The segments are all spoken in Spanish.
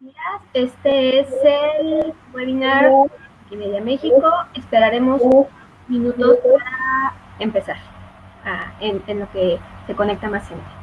días. Este es el webinar de Wikimedia México. Esperaremos minutos para empezar ah, en, en lo que se conecta más gente.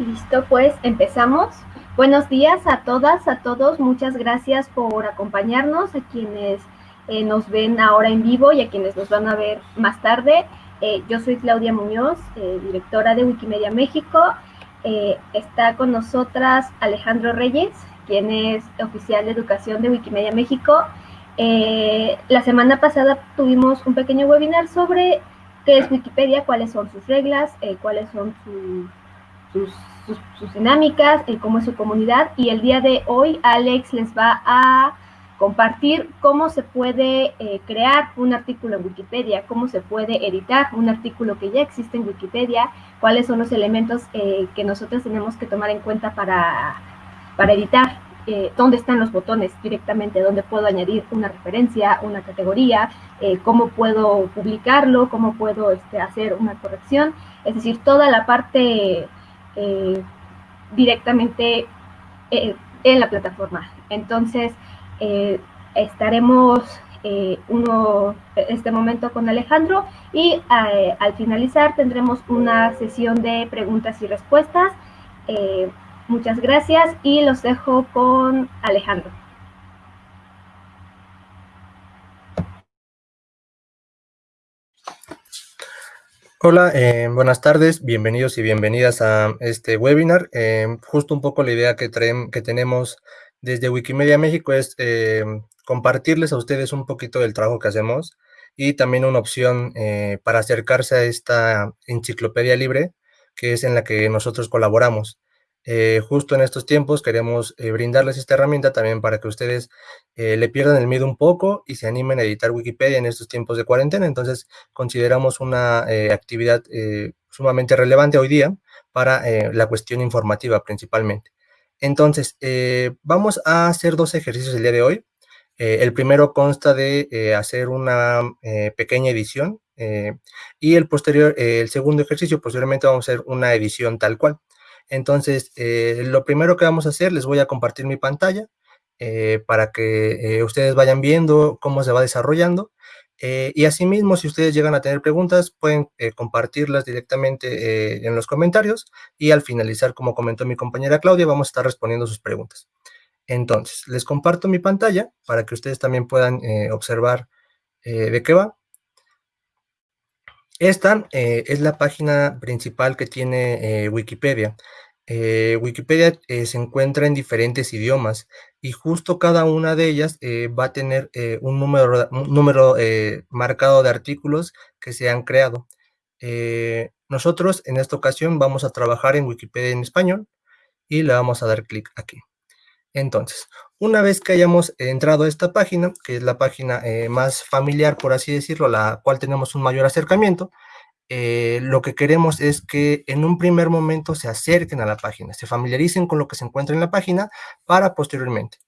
Listo, pues empezamos. Buenos días a todas, a todos. Muchas gracias por acompañarnos, a quienes eh, nos ven ahora en vivo y a quienes nos van a ver más tarde. Eh, yo soy Claudia Muñoz, eh, directora de Wikimedia México. Está con nosotras Alejandro Reyes, quien es oficial de educación de Wikimedia México. La semana pasada tuvimos un pequeño webinar sobre qué es Wikipedia, cuáles son sus reglas, cuáles son sus sus, sus, sus dinámicas, el cómo es su comunidad. Y el día de hoy Alex les va a compartir cómo se puede eh, crear un artículo en Wikipedia, cómo se puede editar un artículo que ya existe en Wikipedia, cuáles son los elementos eh, que nosotros tenemos que tomar en cuenta para, para editar, eh, dónde están los botones directamente, dónde puedo añadir una referencia, una categoría, eh, cómo puedo publicarlo, cómo puedo este, hacer una corrección, es decir, toda la parte eh, directamente eh, en la plataforma. Entonces, eh, estaremos uno, este momento con Alejandro y al finalizar tendremos una sesión de preguntas y respuestas. muchas gracias y los dejo con Alejandro. Hola, eh, buenas tardes, bienvenidos y bienvenidas a este webinar. Eh, justo un poco la idea que, tenemos desde Wikimedia México es eh, compartirles a ustedes un poquito del trabajo que hacemos y también una opción eh, para acercarse a esta enciclopedia libre que es en la que nosotros colaboramos. Eh, justo en estos tiempos queremos eh, brindarles esta herramienta también para que ustedes eh, le pierdan el miedo un poco y se animen a editar Wikipedia en estos tiempos de cuarentena. Entonces, consideramos una actividad sumamente relevante hoy día para la cuestión informativa principalmente. Entonces, vamos a hacer dos ejercicios el día de hoy. el primero consta de hacer una pequeña edición y el posterior, el segundo ejercicio, posteriormente vamos a hacer una edición tal cual. Entonces, eh, lo primero que vamos a hacer, les voy a compartir mi pantalla eh, para que eh, ustedes vayan viendo cómo se va desarrollando. y asimismo, si ustedes llegan a tener preguntas, pueden compartirlas directamente en los comentarios y al finalizar, como comentó mi compañera Claudia, vamos a estar respondiendo sus preguntas. Entonces, les comparto mi pantalla para que ustedes también puedan observar de qué va. Esta es la página principal que tiene Wikipedia. Eh, Wikipedia eh, se encuentra en diferentes idiomas y justo cada una de ellas eh, va a tener eh, un número, un número marcado de artículos que se han creado. nosotros en esta ocasión vamos a trabajar en Wikipedia en español y le vamos a dar clic aquí. Entonces, una vez que hayamos entrado a esta página, que es la página más familiar, por así decirlo, la cual tenemos un mayor acercamiento, eh, lo que queremos es que en un primer momento se acerquen a la página, se familiaricen con lo que se encuentra en la página para posteriormente.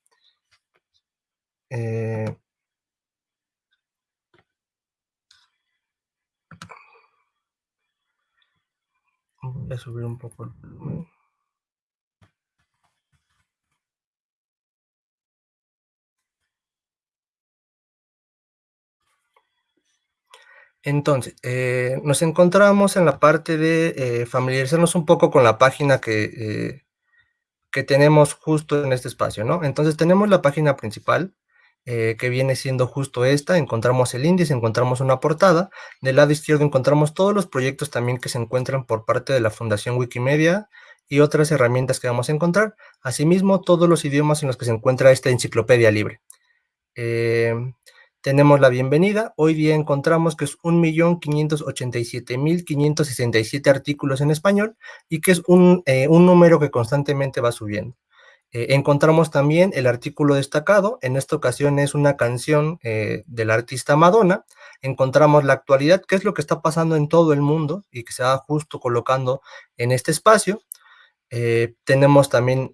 Eh, voy a subir un poco el volumen. Entonces, eh, nos encontramos en la parte de eh, familiarizarnos un poco con la página que, eh, que tenemos justo en este espacio, ¿no? Entonces tenemos la página principal, que viene siendo justo esta, encontramos el índice, encontramos una portada, del lado izquierdo encontramos todos los proyectos también que se encuentran por parte de la Fundación Wikimedia y otras herramientas que vamos a encontrar, asimismo todos los idiomas en los que se encuentra esta enciclopedia libre. Eh, tenemos la bienvenida, hoy día encontramos que es 1.587.567 artículos en español y que es un, eh, un número que constantemente va subiendo. Eh, encontramos también el artículo destacado, en esta ocasión es una canción eh, del artista Madonna, encontramos la actualidad, qué es lo que está pasando en todo el mundo y que se va justo colocando en este espacio. Eh, tenemos también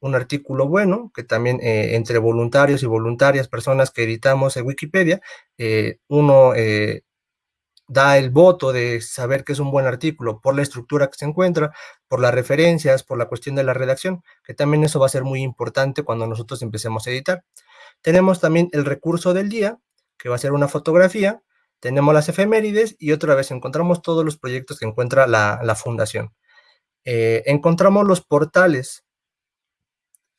un artículo bueno, que también entre voluntarios y voluntarias, personas que editamos en Wikipedia, uno da el voto de saber que es un buen artículo por la estructura que se encuentra, por las referencias, por la cuestión de la redacción, que también eso va a ser muy importante cuando nosotros empecemos a editar. Tenemos también el recurso del día, que va a ser una fotografía, tenemos las efemérides y otra vez encontramos todos los proyectos que encuentra la, fundación. Eh, encontramos los portales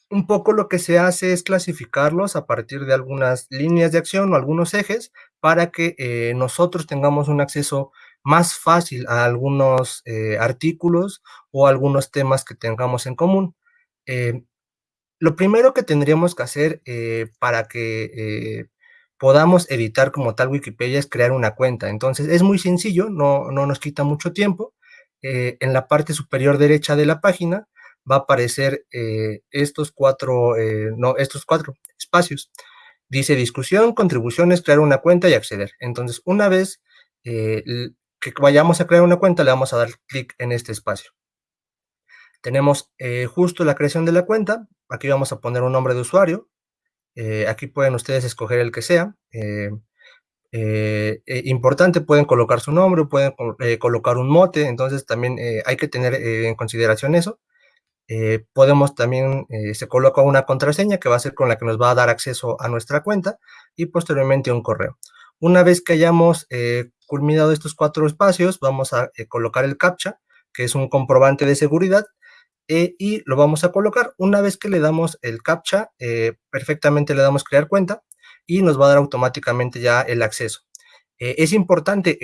un poco lo que se hace es clasificarlos a partir de algunas líneas de acción o algunos ejes para que eh, nosotros tengamos un acceso más fácil a algunos eh, artículos o algunos temas que tengamos en común. Lo primero que tendríamos que hacer para que podamos editar como tal Wikipedia es crear una cuenta. Entonces es muy sencillo, no, no nos quita mucho tiempo. En la parte superior derecha de la página va a aparecer eh, estos, cuatro, eh, no, estos cuatro espacios. Dice discusión, contribuciones, crear una cuenta y acceder. Entonces, una vez eh, que vayamos a crear una cuenta, le vamos a dar clic en este espacio. Tenemos justo la creación de la cuenta. Aquí vamos a poner un nombre de usuario. aquí pueden ustedes escoger el que sea. Importante, pueden colocar su nombre, pueden colocar un mote, entonces también hay que tener en consideración eso. Eh, podemos también, eh, se coloca una contraseña que va a ser con la que nos va a dar acceso a nuestra cuenta y posteriormente un correo. Una vez que hayamos eh, culminado estos cuatro espacios, vamos a colocar el CAPTCHA, que es un comprobante de seguridad, y lo vamos a colocar. Una vez que le damos el CAPTCHA, perfectamente le damos crear cuenta y nos va a dar automáticamente ya el acceso. es importante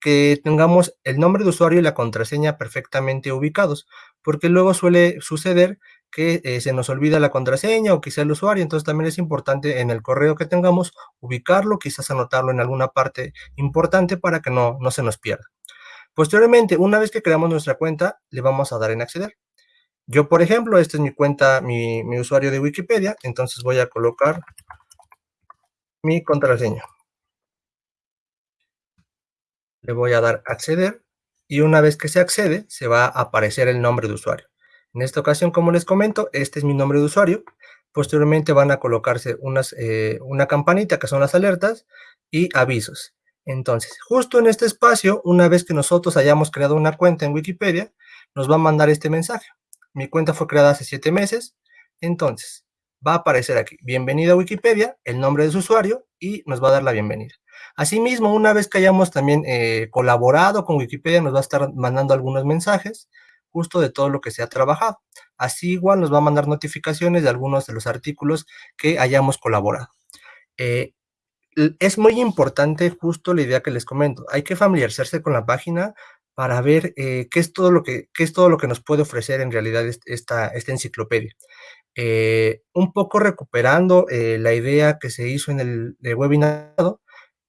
que tengamos el nombre de usuario y la contraseña perfectamente ubicados, porque luego suele suceder que eh, se nos olvida la contraseña o quizá el usuario, entonces también es importante en el correo que tengamos ubicarlo, quizás anotarlo en alguna parte importante para que no, no se nos pierda. Posteriormente, una vez que creamos nuestra cuenta, le vamos a dar en acceder. Yo, por ejemplo, esta es mi cuenta, mi, mi usuario de Wikipedia, entonces voy a colocar mi contraseña. Le voy a dar acceder y una vez que se accede, se va a aparecer el nombre de usuario. En esta ocasión, como les comento, este es mi nombre de usuario. Posteriormente van a colocarse unas, eh, una campanita que son las alertas y avisos. Entonces, justo en este espacio, una vez que nosotros hayamos creado una cuenta en Wikipedia, nos va a mandar este mensaje. Mi cuenta fue creada hace siete meses, entonces va a aparecer aquí, bienvenido a Wikipedia, el nombre de su usuario y nos va a dar la bienvenida. Asimismo, una vez que hayamos también eh, colaborado con Wikipedia, nos va a estar mandando algunos mensajes justo de todo lo que se ha trabajado. Así igual nos va a mandar notificaciones de algunos de los artículos que hayamos colaborado. Eh, es muy importante justo la idea que les comento. Hay que familiarizarse con la página para ver eh, qué, es todo lo que, qué es todo lo que nos puede ofrecer en realidad esta, esta enciclopedia. Un poco recuperando la idea que se hizo en el, el webinar,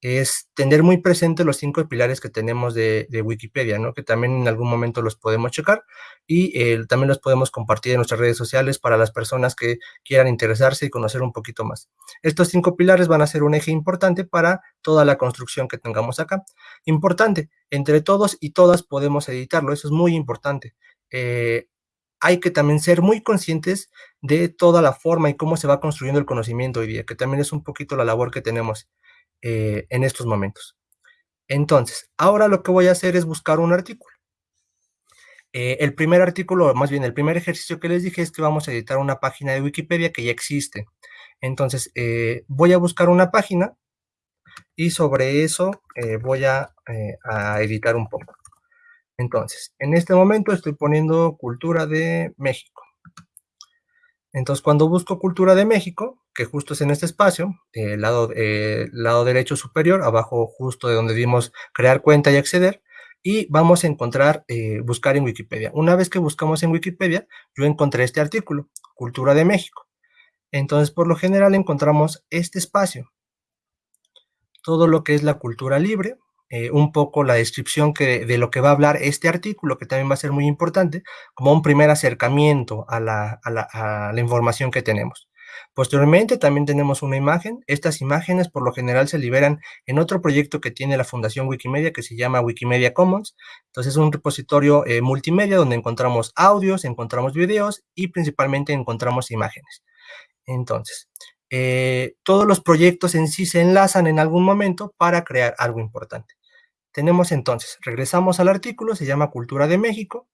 es tener muy presente los cinco pilares que tenemos de, Wikipedia, ¿no? que también en algún momento los podemos checar y eh, también los podemos compartir en nuestras redes sociales para las personas que quieran interesarse y conocer un poquito más. Estos cinco pilares van a ser un eje importante para toda la construcción que tengamos acá. Importante, entre todos y todas podemos editarlo, eso es muy importante. Eh, hay que también ser muy conscientes de toda la forma y cómo se va construyendo el conocimiento hoy día, que también es un poquito la labor que tenemos eh, en estos momentos. Entonces, ahora lo que voy a hacer es buscar un artículo. Eh, el primer artículo, más bien el primer ejercicio que les dije es que vamos a editar una página de Wikipedia que ya existe. Entonces, eh, voy a buscar una página y sobre eso voy a editar un poco. Entonces, en este momento estoy poniendo cultura de México. Entonces, cuando busco cultura de México, que justo es en este espacio, el lado, eh, lado derecho superior, abajo justo de donde dimos crear cuenta y acceder, y vamos a encontrar, eh, buscar en Wikipedia. Una vez que buscamos en Wikipedia, yo encontré este artículo, Cultura de México. Entonces, por lo general encontramos este espacio, todo lo que es la cultura libre, eh, un poco la descripción que, de lo que va a hablar este artículo, que también va a ser muy importante, como un primer acercamiento a la, a la, información que tenemos. Posteriormente también tenemos una imagen. Estas imágenes por lo general se liberan en otro proyecto que tiene la Fundación Wikimedia que se llama Wikimedia Commons. Entonces es un repositorio eh, multimedia donde encontramos audios, encontramos videos y principalmente encontramos imágenes. Entonces, eh, todos los proyectos en sí se enlazan en algún momento para crear algo importante. Tenemos entonces, regresamos al artículo, se llama Cultura de México.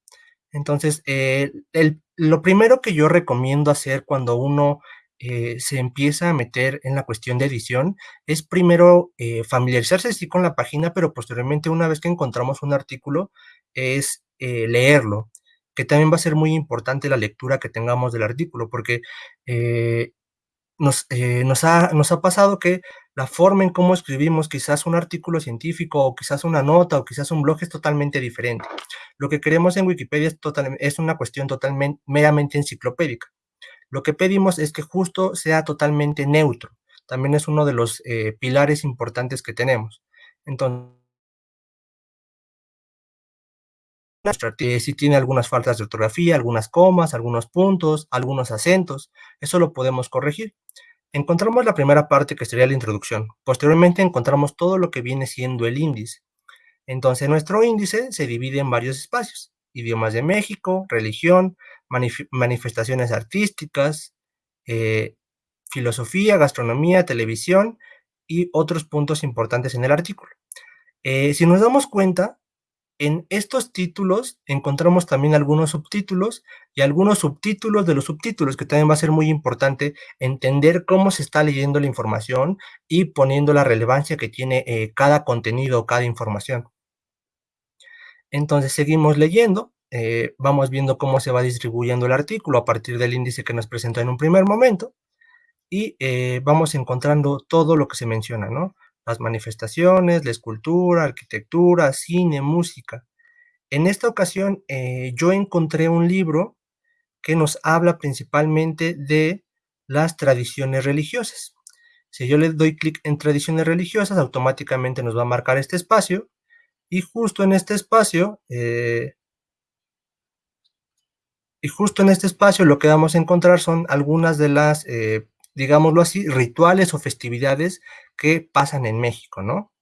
Entonces, eh, el, lo primero que yo recomiendo hacer cuando uno eh, se empieza a meter en la cuestión de edición es primero eh, familiarizarse sí con la página, pero posteriormente una vez que encontramos un artículo es leerlo, que también va a ser muy importante la lectura que tengamos del artículo, porque nos, eh, nos, ha, nos, ha, pasado que la forma en cómo escribimos quizás un artículo científico o quizás una nota o quizás un blog es totalmente diferente. Lo que queremos en Wikipedia es, total, es una cuestión totalmente, meramente enciclopédica. Lo que pedimos es que justo sea totalmente neutro. También es uno de los eh, pilares importantes que tenemos. Entonces, si tiene algunas faltas de ortografía, algunas comas, algunos puntos, algunos acentos, eso lo podemos corregir. Encontramos la primera parte que sería la introducción. Posteriormente encontramos todo lo que viene siendo el índice. Entonces nuestro índice se divide en varios espacios. Idiomas de México, religión, manif manifestaciones artísticas, eh, filosofía, gastronomía, televisión y otros puntos importantes en el artículo. Eh, si nos damos cuenta, en estos títulos encontramos también algunos subtítulos y algunos subtítulos de los subtítulos, que también va a ser muy importante entender cómo se está leyendo la información y poniendo la relevancia que tiene eh, cada contenido cada información. Entonces seguimos leyendo, eh, vamos viendo cómo se va distribuyendo el artículo a partir del índice que nos presentó en un primer momento y eh, vamos encontrando todo lo que se menciona, ¿no? Las manifestaciones, la escultura, arquitectura, cine, música. En esta ocasión eh, yo encontré un libro que nos habla principalmente de las tradiciones religiosas. Si yo le doy clic en tradiciones religiosas, automáticamente nos va a marcar este espacio y justo en este espacio, eh, y justo en este espacio lo que vamos a encontrar son algunas de las eh, digámoslo así, rituales o festividades que pasan en México, ¿no?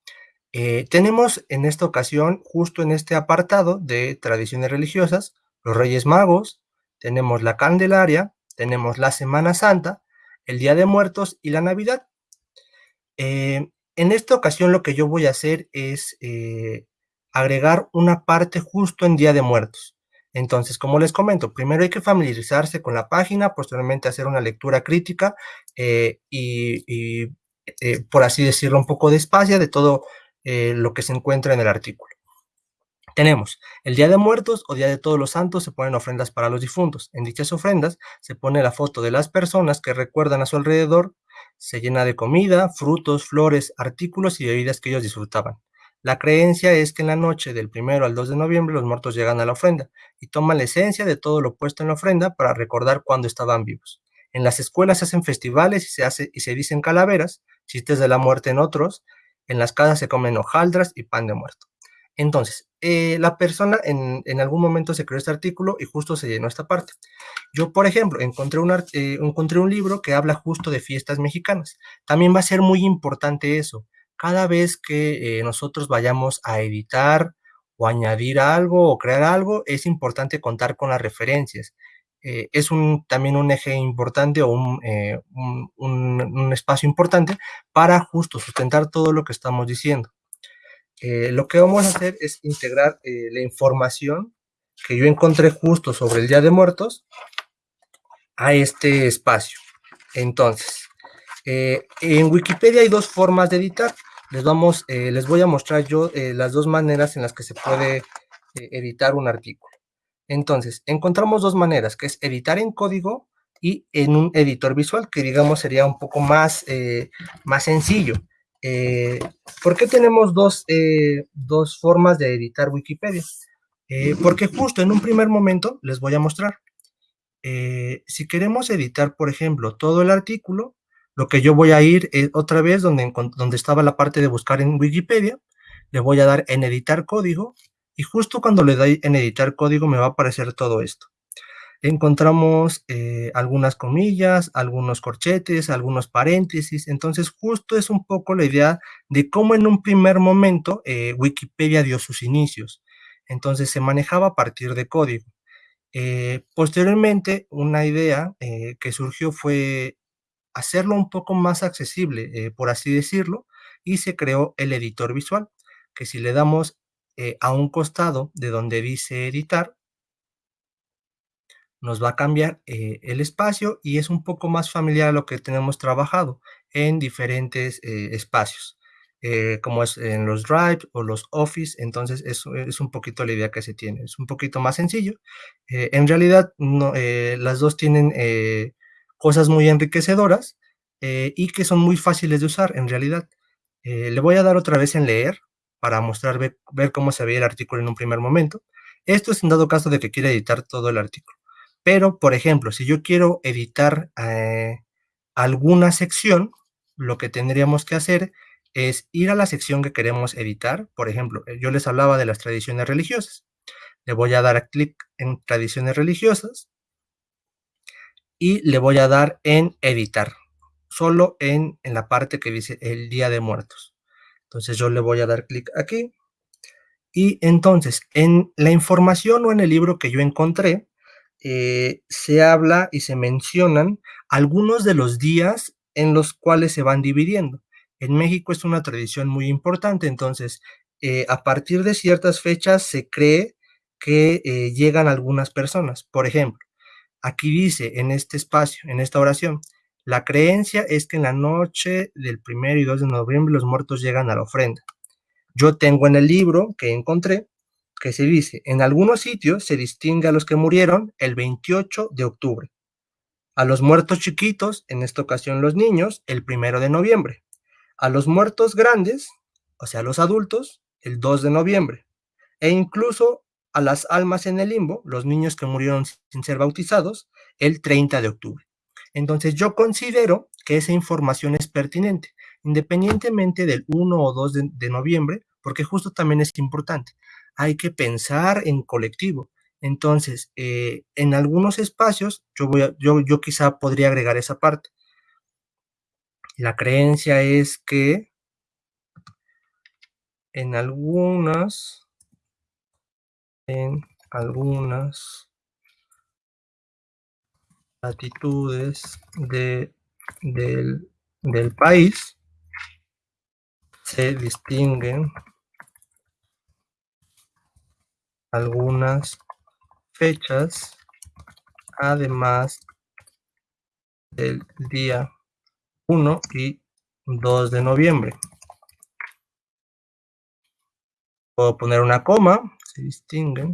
Eh, tenemos en esta ocasión, justo en este apartado de tradiciones religiosas, los Reyes Magos, tenemos la Candelaria, tenemos la Semana Santa, el Día de Muertos y la Navidad. Eh, en esta ocasión lo que yo voy a hacer es eh, agregar una parte justo en Día de Muertos. Entonces, como les comento, primero hay que familiarizarse con la página, posteriormente hacer una lectura crítica y eh, por así decirlo, un poco de espacio de todo eh, lo que se encuentra en el artículo. Tenemos el Día de Muertos o Día de Todos los Santos, se ponen ofrendas para los difuntos. En dichas ofrendas se pone la foto de las personas que recuerdan a su alrededor, se llena de comida, frutos, flores, artículos y bebidas que ellos disfrutaban. La creencia es que en la noche del primero al 2 de noviembre los muertos llegan a la ofrenda y toman la esencia de todo lo puesto en la ofrenda para recordar cuando estaban vivos. En las escuelas se hacen festivales y se, hace, y se dicen calaveras, chistes de la muerte en otros. En las casas se comen hojaldras y pan de muerto. Entonces, eh, la persona en, algún momento se creó este artículo y justo se llenó esta parte. Yo, por ejemplo, encontré un, eh, encontré un libro que habla justo de fiestas mexicanas. También va a ser muy importante eso cada vez que eh, nosotros vayamos a editar o añadir algo o crear algo, es importante contar con las referencias. Eh, es un, también un eje importante o un, eh, un, un, espacio importante para justo sustentar todo lo que estamos diciendo. Eh, lo que vamos a hacer es integrar la información que yo encontré justo sobre el Día de Muertos a este espacio. Entonces, en Wikipedia hay dos formas de editar. les, vamos, les voy a mostrar yo las dos maneras en las que se puede editar un artículo. Entonces, encontramos dos maneras, que es editar en código y en un editor visual, que digamos sería un poco más, más sencillo. ¿Por qué tenemos dos, dos formas de editar Wikipedia? porque justo en un primer momento les voy a mostrar. si queremos editar, por ejemplo, todo el artículo, lo que yo voy a ir es otra vez donde, donde estaba la parte de buscar en Wikipedia, le voy a dar en editar código y justo cuando le doy en editar código me va a aparecer todo esto. Encontramos eh, algunas comillas, algunos corchetes, algunos paréntesis, entonces justo es un poco la idea de cómo en un primer momento eh, Wikipedia dio sus inicios. Entonces se manejaba a partir de código. Eh, posteriormente, una idea que surgió fue hacerlo un poco más accesible, por así decirlo, y se creó el editor visual, que si le damos eh, a un costado de donde dice editar, nos va a cambiar eh, el espacio y es un poco más familiar a lo que tenemos trabajado en diferentes espacios, como es en los Drive o los Office, entonces eso es un poquito la idea que se tiene, es un poquito más sencillo. en realidad, no, las dos tienen cosas muy enriquecedoras eh, y que son muy fáciles de usar en realidad. Eh, le voy a dar otra vez en leer para mostrar, ver, cómo se ve el artículo en un primer momento. Esto es en dado caso de que quiera editar todo el artículo. Pero, por ejemplo, si yo quiero editar eh, alguna sección, lo que tendríamos que hacer es ir a la sección que queremos editar. Por ejemplo, yo les hablaba de las tradiciones religiosas. Le voy a dar clic en tradiciones religiosas y le voy a dar en editar, solo en, en la parte que dice el Día de Muertos. Entonces yo le voy a dar clic aquí y entonces en la información o en el libro que yo encontré, eh, se habla y se mencionan algunos de los días en los cuales se van dividiendo. En México es una tradición muy importante, entonces eh, a partir de ciertas fechas se cree que eh, llegan algunas personas. Por ejemplo, Aquí dice, en este espacio, en esta oración, la creencia es que en la noche del primero y 2 de noviembre los muertos llegan a la ofrenda. Yo tengo en el libro que encontré que se dice, en algunos sitios se distingue a los que murieron el 28 de octubre, a los muertos chiquitos, en esta ocasión los niños, el primero de noviembre, a los muertos grandes, o sea, los adultos, el 2 de noviembre, e incluso a las almas en el limbo, los niños que murieron sin ser bautizados, el 30 de octubre. Entonces yo considero que esa información es pertinente, independientemente del 1 o 2 de, noviembre, porque justo también es importante. Hay que pensar en colectivo. Entonces, eh, en algunos espacios, yo, voy yo, yo quizá podría agregar esa parte. La creencia es que en algunas en algunas latitudes de, del, del país se distinguen algunas fechas además del día 1 y 2 de noviembre. Puedo poner una coma se distinguen.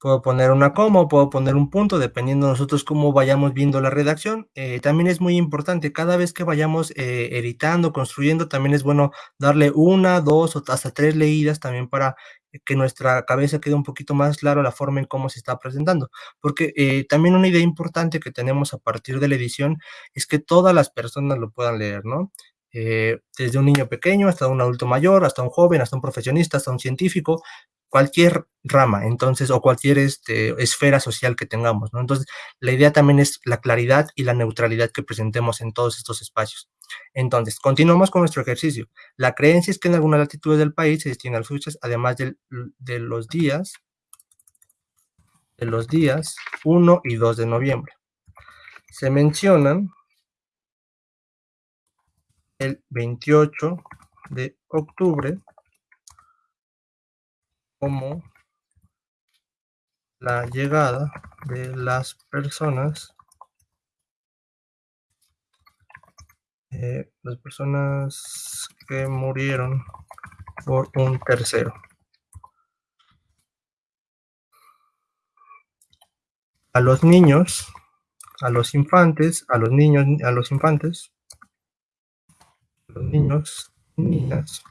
Puedo poner una coma o puedo poner un punto, dependiendo de nosotros cómo vayamos viendo la redacción. Eh, también es muy importante, cada vez que vayamos eh, editando, construyendo, también es bueno darle una, dos o hasta tres leídas también para que nuestra cabeza quede un poquito más claro la forma en cómo se está presentando. Porque eh, también una idea importante que tenemos a partir de la edición es que todas las personas lo puedan leer, ¿no? Desde un niño pequeño hasta un adulto mayor, hasta un joven, hasta un profesionista, hasta un científico, cualquier rama, entonces, o cualquier este, esfera social que tengamos, ¿no? Entonces, la idea también es la claridad y la neutralidad que presentemos en todos estos espacios. Entonces, continuamos con nuestro ejercicio. La creencia es que en algunas latitudes del país se distinguen las fechas, además de, de los días, de los días 1 y 2 de noviembre. Se mencionan el 28 de octubre como la llegada de las personas eh, las personas que murieron por un tercero. A los niños, a los infantes, a los niños, a los infantes, los niños, niñas,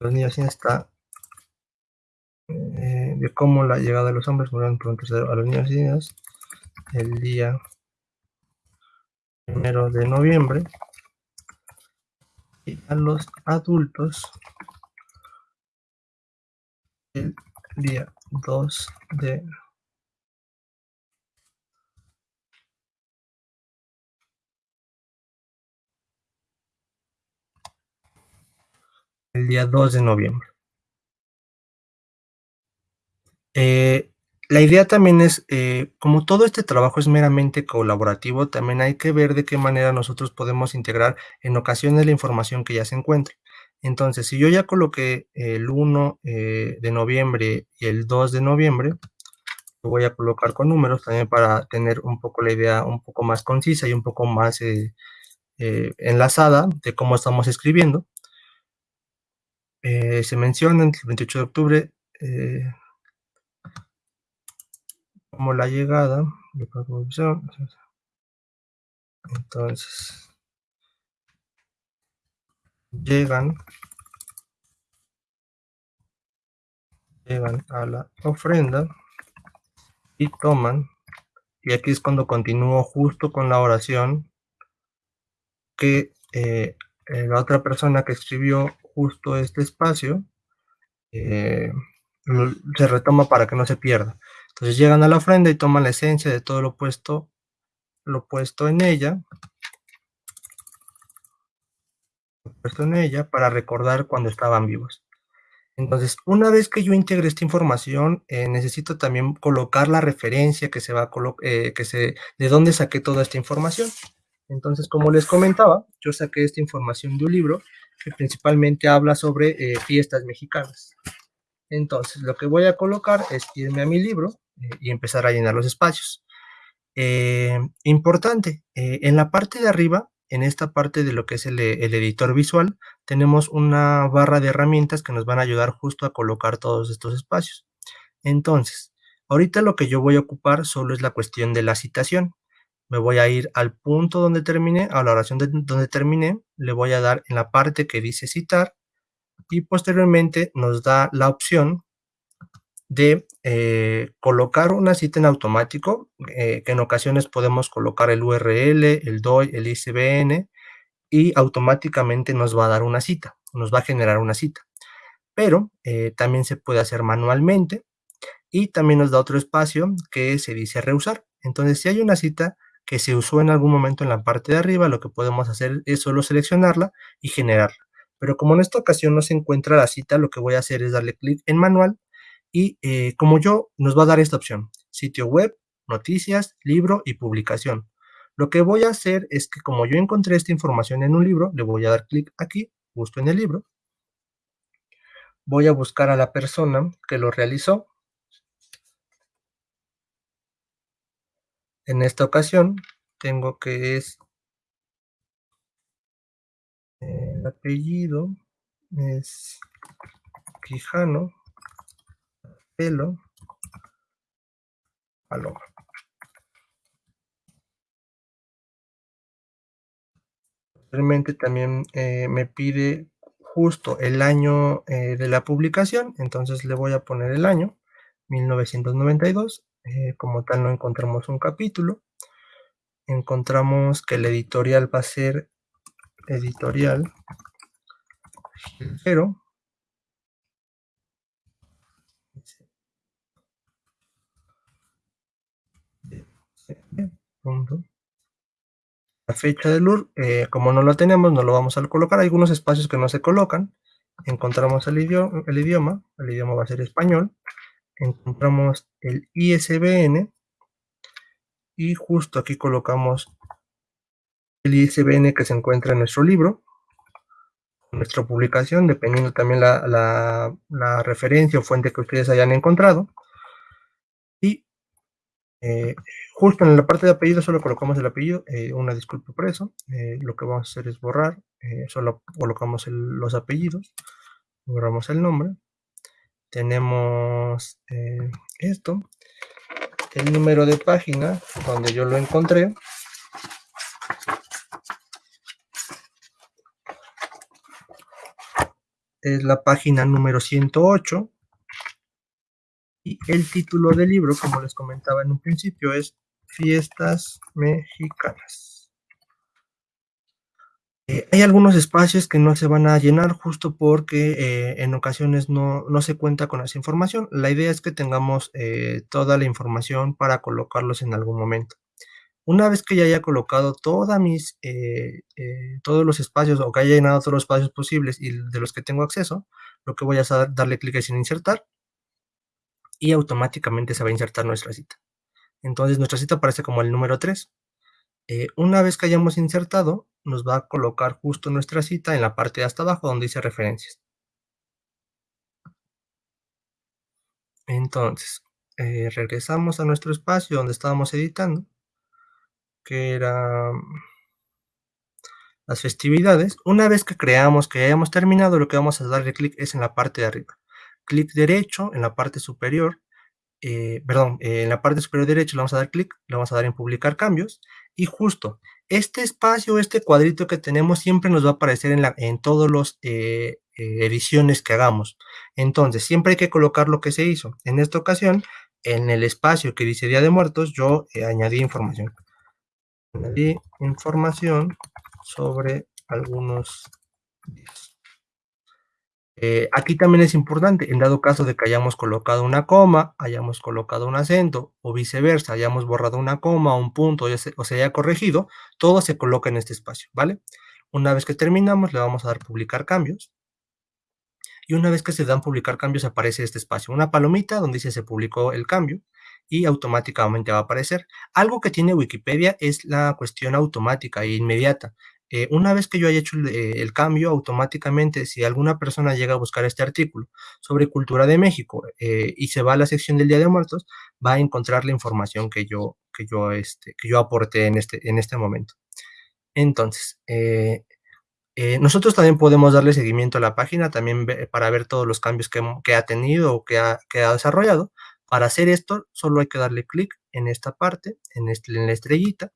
los niños está eh, de cómo la llegada de los hombres murieron tercero a los niños y niñas el día primero de noviembre y a los adultos el día 2 de el día 2 de noviembre. Eh, la idea también es, eh, como todo este trabajo es meramente colaborativo, también hay que ver de qué manera nosotros podemos integrar en ocasiones la información que ya se encuentra. Entonces, si yo ya coloqué el 1 eh, de noviembre y el 2 de noviembre, lo voy a colocar con números también para tener un poco la idea un poco más concisa y un poco más enlazada de cómo estamos escribiendo. Se menciona el 28 de octubre, como la llegada de. Entonces, llegan, llegan a la ofrenda y toman, y aquí es cuando continúo justo con la oración que eh, eh, la otra persona que escribió justo este espacio eh, se retoma para que no se pierda. Entonces llegan a la ofrenda y toman la esencia de todo lo puesto, lo puesto en ella, lo puesto en ella para recordar cuando estaban vivos. Entonces, una vez que yo integre esta información, eh, necesito también colocar la referencia que se va a eh, que se, de dónde saqué toda esta información. Entonces, como les comentaba, yo saqué esta información de un libro que principalmente habla sobre eh, fiestas mexicanas. Entonces, lo que voy a colocar es irme a mi libro eh, y empezar a llenar los espacios. Eh, importante, en la parte de arriba, en esta parte de lo que es el, editor visual, tenemos una barra de herramientas que nos van a ayudar justo a colocar todos estos espacios. Entonces, ahorita lo que yo voy a ocupar solo es la cuestión de la citación. Me voy a ir al punto donde terminé, a la oración donde terminé, le voy a dar en la parte que dice citar y posteriormente nos da la opción de eh, colocar una cita en automático, eh, que en ocasiones podemos colocar el URL, el DOI, el ICBN, y automáticamente nos va a dar una cita, nos va a generar una cita. Pero eh, también se puede hacer manualmente y también nos da otro espacio que se dice reusar. Entonces, si hay una cita que se usó en algún momento en la parte de arriba, lo que podemos hacer es solo seleccionarla y generarla. Pero como en esta ocasión no se encuentra la cita, lo que voy a hacer es darle clic en manual y eh, como yo, nos va a dar esta opción, sitio web, noticias, libro y publicación. Lo que voy a hacer es que como yo encontré esta información en un libro, le voy a dar clic aquí, justo en el libro. Voy a buscar a la persona que lo realizó. En esta ocasión, tengo que es el apellido es Quijano pelo paloma. Realmente también eh, me pide justo el año eh, de la publicación, entonces le voy a poner el año, 1992. Eh, como tal no encontramos un capítulo. Encontramos que el editorial va a ser editorial pero La fecha del UR, eh, como no lo tenemos, no lo vamos a colocar. Hay algunos espacios que no se colocan. Encontramos el idioma, el idioma, el idioma va a ser español. Encontramos el ISBN y justo aquí colocamos el ISBN que se encuentra en nuestro libro, nuestra publicación, dependiendo también la, la referencia o fuente que ustedes hayan encontrado. Y eh, justo en la parte de apellido solo colocamos el apellido, eh, una disculpa por eso, eh, lo que vamos a hacer es borrar, solo colocamos los apellidos, borramos el nombre, tenemos esto, el número de página donde yo lo encontré, es la página número 108, y el título del libro, como les comentaba en un principio, es Fiestas Mexicanas. Eh, hay algunos espacios que no se van a llenar justo porque eh, en ocasiones no, se cuenta con esa información. La idea es que tengamos eh, toda la información para colocarlos en algún momento. Una vez que ya haya colocado mis, todos los espacios o que haya llenado todos los espacios posibles y de los que tengo acceso, lo que voy a hacer es darle clic en insertar y automáticamente se va a insertar nuestra cita. Entonces nuestra cita aparece como el número 3. Eh, una vez que hayamos insertado, nos va a colocar justo nuestra cita en la parte de hasta abajo donde dice referencias. Entonces, eh, regresamos a nuestro espacio donde estábamos editando, que era mm, las festividades. Una vez que creamos que hayamos terminado, lo que vamos a darle clic es en la parte de arriba. Clic derecho en la parte superior eh, perdón, en la parte superior derecha le vamos a dar clic, le vamos a dar en publicar cambios y justo este espacio, este cuadrito que tenemos siempre nos va a aparecer en, la, en los eh, ediciones que hagamos. Entonces, siempre hay que colocar lo que se hizo. En esta ocasión, en el espacio que dice Día de Muertos, yo añadí información. Añadí información sobre algunos días. Eh, aquí también es importante, en dado caso de que hayamos colocado una coma, hayamos colocado un acento o viceversa, hayamos borrado una coma o un punto o se, haya corregido, todo se coloca en este espacio, ¿vale? Una vez que terminamos, le vamos a dar publicar cambios. Y una vez que se dan publicar cambios, aparece este espacio, una palomita donde dice se publicó el cambio y automáticamente va a aparecer. Algo que tiene Wikipedia es la cuestión automática e inmediata. Eh, una vez que yo haya hecho eh, el, cambio, automáticamente, si alguna persona llega a buscar este artículo sobre cultura de México eh, y se va a la sección del Día de Muertos, va a encontrar la información que yo, que yo, este, que yo aporté en este, en este momento. Entonces, nosotros también podemos darle seguimiento a la página también para ver todos los cambios que, ha tenido o que ha, que ha, desarrollado. Para hacer esto, solo hay que darle clic en esta parte, en, este, en la estrellita,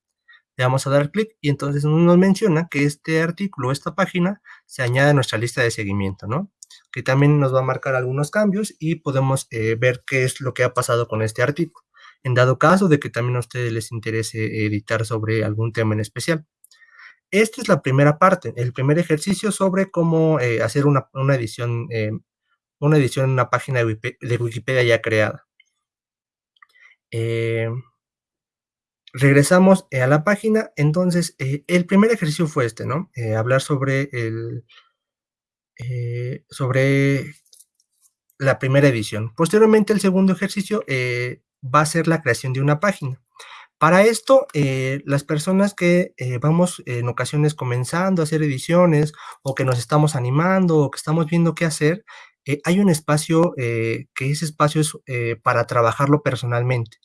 le vamos a dar clic y entonces nos menciona que este artículo, esta página, se añade a nuestra lista de seguimiento, ¿no? Que también nos va a marcar algunos cambios y podemos eh, ver qué es lo que ha pasado con este artículo. En dado caso de que también a ustedes les interese editar sobre algún tema en especial. Esta es la primera parte, el primer ejercicio sobre cómo eh, hacer una, edición, eh, una edición en una página de Wikipedia ya creada. Regresamos eh, a la página, entonces eh, el primer ejercicio fue este, ¿no? Eh, hablar sobre el, sobre la primera edición. Posteriormente el segundo ejercicio va a ser la creación de una página. Para esto, las personas que vamos en ocasiones comenzando a hacer ediciones o que nos estamos animando o que estamos viendo qué hacer, hay un espacio que ese espacio es para trabajarlo personalmente.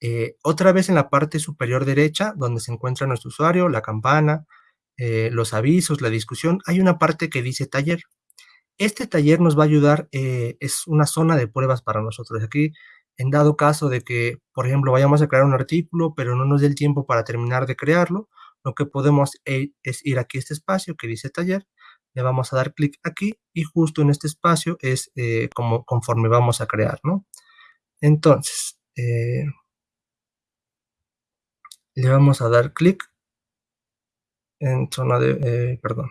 Eh, otra vez en la parte superior derecha, donde se encuentra nuestro usuario, la campana, eh, los avisos, la discusión, hay una parte que dice taller. Este taller nos va a ayudar, eh, es una zona de pruebas para nosotros. Aquí, en dado caso de que, por ejemplo, vayamos a crear un artículo, pero no nos dé el tiempo para terminar de crearlo, lo que podemos es ir aquí a este espacio que dice taller, le vamos a dar clic aquí y justo en este espacio es como conforme vamos a crear, ¿no? Entonces, le vamos a dar clic en zona de, eh, perdón.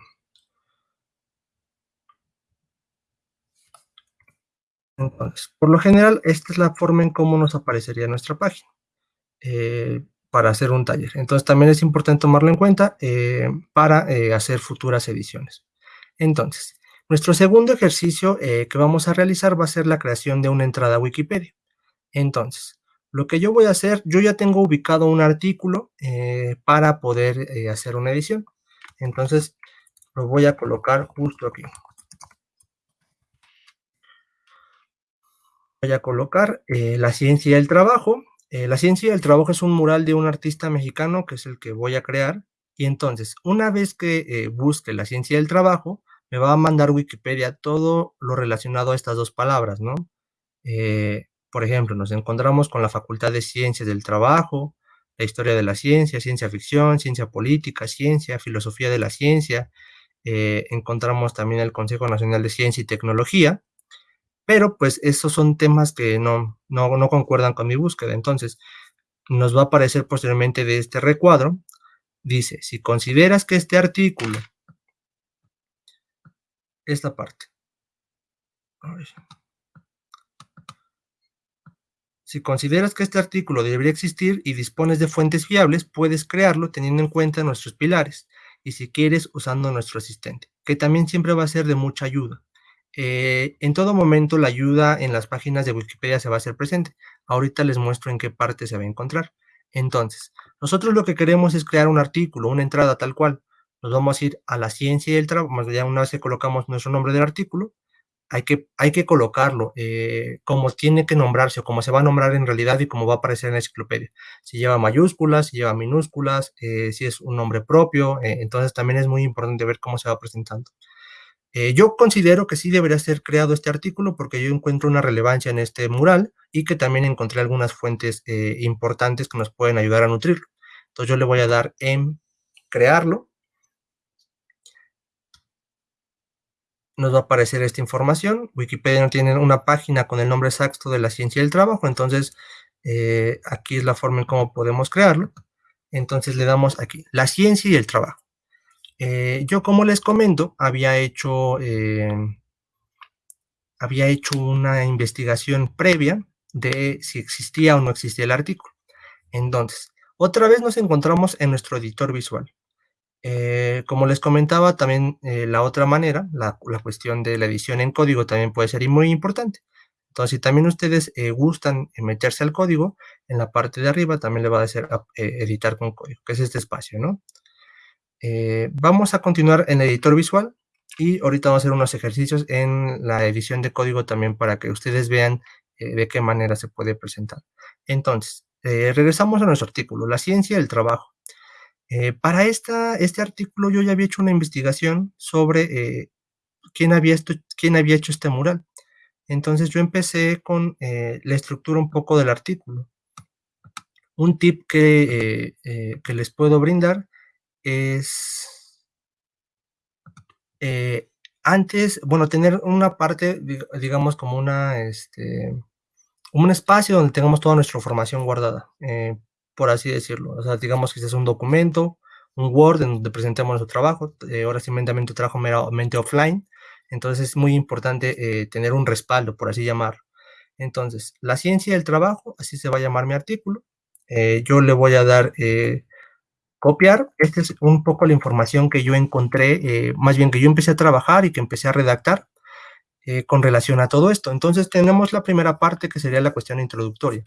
Entonces, por lo general, esta es la forma en cómo nos aparecería nuestra página eh, para hacer un taller. Entonces, también es importante tomarlo en cuenta eh, para hacer futuras ediciones. Entonces, nuestro segundo ejercicio que vamos a realizar va a ser la creación de una entrada a Wikipedia. Entonces, lo que yo voy a hacer, yo ya tengo ubicado un artículo eh, para poder eh, hacer una edición. Entonces, lo voy a colocar justo aquí. Voy a colocar eh, la ciencia y el trabajo. La ciencia del trabajo es un mural de un artista mexicano, que es el que voy a crear, y entonces, una vez que busque la ciencia del trabajo, me va a mandar Wikipedia todo lo relacionado a estas dos palabras, ¿no? Eh, por ejemplo, nos encontramos con la Facultad de Ciencias del Trabajo, la historia de la ciencia, ciencia ficción, ciencia política, ciencia, filosofía de la ciencia, eh, encontramos también el Consejo Nacional de Ciencia y Tecnología, pero pues esos son temas que no, no, no concuerdan con mi búsqueda, entonces nos va a aparecer posteriormente de este recuadro, dice, si consideras que este artículo, esta parte, si consideras que este artículo debería existir y dispones de fuentes fiables, puedes crearlo teniendo en cuenta nuestros pilares y si quieres usando nuestro asistente, que también siempre va a ser de mucha ayuda. Eh, en todo momento la ayuda en las páginas de Wikipedia se va a hacer presente. Ahorita les muestro en qué parte se va a encontrar. Entonces, nosotros lo que queremos es crear un artículo, una entrada tal cual. Nos vamos a ir a la ciencia y el trabajo, ya una vez que colocamos nuestro nombre del artículo, hay que, hay que colocarlo eh, como tiene que nombrarse o como se va a nombrar en realidad y como va a aparecer en la enciclopedia. Si lleva mayúsculas, si lleva minúsculas, eh, si es un nombre propio, eh, entonces también es muy importante ver cómo se va presentando. yo considero que sí debería ser creado este artículo porque yo encuentro una relevancia en este mural y que también encontré algunas fuentes importantes que nos pueden ayudar a nutrirlo. Entonces yo le voy a dar en crearlo nos va a aparecer esta información. Wikipedia no tiene una página con el nombre exacto de la ciencia del trabajo, entonces eh, aquí es la forma en cómo podemos crearlo. Entonces le damos aquí, la ciencia y el trabajo. Eh, yo, como les comento, había hecho, eh, había hecho una investigación previa de si existía o no existía el artículo. Entonces, otra vez nos encontramos en nuestro editor visual. Eh, como les comentaba, también eh, la otra manera, la, cuestión de la edición en código también puede ser muy importante. Entonces, si también ustedes eh, gustan meterse al código, en la parte de arriba también le va a decir editar con código, que es este espacio, ¿no? vamos a continuar en el editor visual y ahorita vamos a hacer unos ejercicios en la edición de código también para que ustedes vean de qué manera se puede presentar. Entonces, regresamos a nuestro artículo, la ciencia del trabajo. Eh, para esta, este artículo yo ya había hecho una investigación sobre eh, quién, había quién había hecho este mural. Entonces yo empecé con eh, la estructura un poco del artículo. Un tip que, que les puedo brindar es antes, bueno, tener una parte, digamos, como una, este, un espacio donde tengamos toda nuestra información guardada por así decirlo. O sea, digamos que este es un documento, un Word en donde presentamos nuestro trabajo, eh, ahora tu trabajo meramente offline, entonces es muy importante eh, tener un respaldo, por así llamarlo. Entonces, la ciencia del trabajo, así se va a llamar mi artículo, eh, yo le voy a dar copiar, esta es un poco la información que yo encontré, más bien que yo empecé a trabajar y que empecé a redactar, eh, con relación a todo esto. Entonces tenemos la primera parte que sería la cuestión introductoria.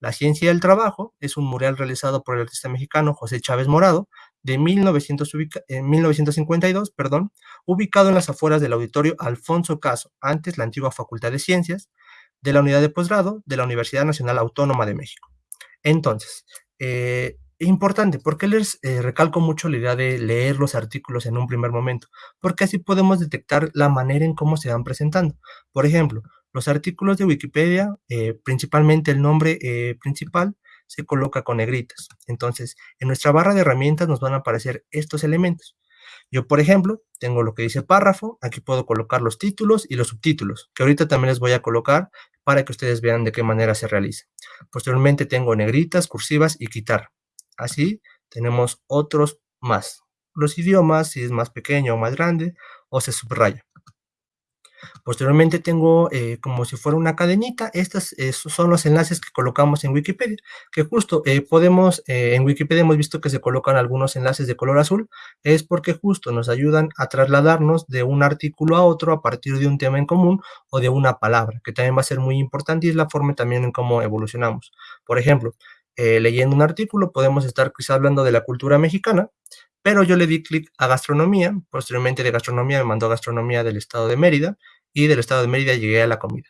La ciencia del trabajo es un mural realizado por el artista mexicano José Chávez Morado de 1952, perdón, ubicado en las afueras del auditorio Alfonso Caso, antes la antigua Facultad de Ciencias, de la unidad de posgrado de la Universidad Nacional Autónoma de México. Entonces, eh, importante, ¿por qué les eh, recalco mucho la idea de leer los artículos en un primer momento? Porque así podemos detectar la manera en cómo se van presentando. Por ejemplo, los artículos de Wikipedia, eh, principalmente el nombre eh, principal, se coloca con negritas. Entonces, en nuestra barra de herramientas nos van a aparecer estos elementos. Yo, por ejemplo, tengo lo que dice párrafo, aquí puedo colocar los títulos y los subtítulos, que ahorita también les voy a colocar para que ustedes vean de qué manera se realiza. Posteriormente tengo negritas, cursivas y quitar. Así tenemos otros más. Los idiomas, si es más pequeño o más grande, o se subraya. Posteriormente tengo eh, como si fuera una cadenita, estos son los enlaces que colocamos en Wikipedia, que justo eh, podemos, eh, en Wikipedia hemos visto que se colocan algunos enlaces de color azul, es porque justo nos ayudan a trasladarnos de un artículo a otro a partir de un tema en común o de una palabra, que también va a ser muy importante y es la forma también en cómo evolucionamos. Por ejemplo, eh, leyendo un artículo, podemos estar quizá hablando de la cultura mexicana, pero yo le di clic a gastronomía, posteriormente de gastronomía me mandó a gastronomía del estado de Mérida, y del estado de Mérida llegué a la comida.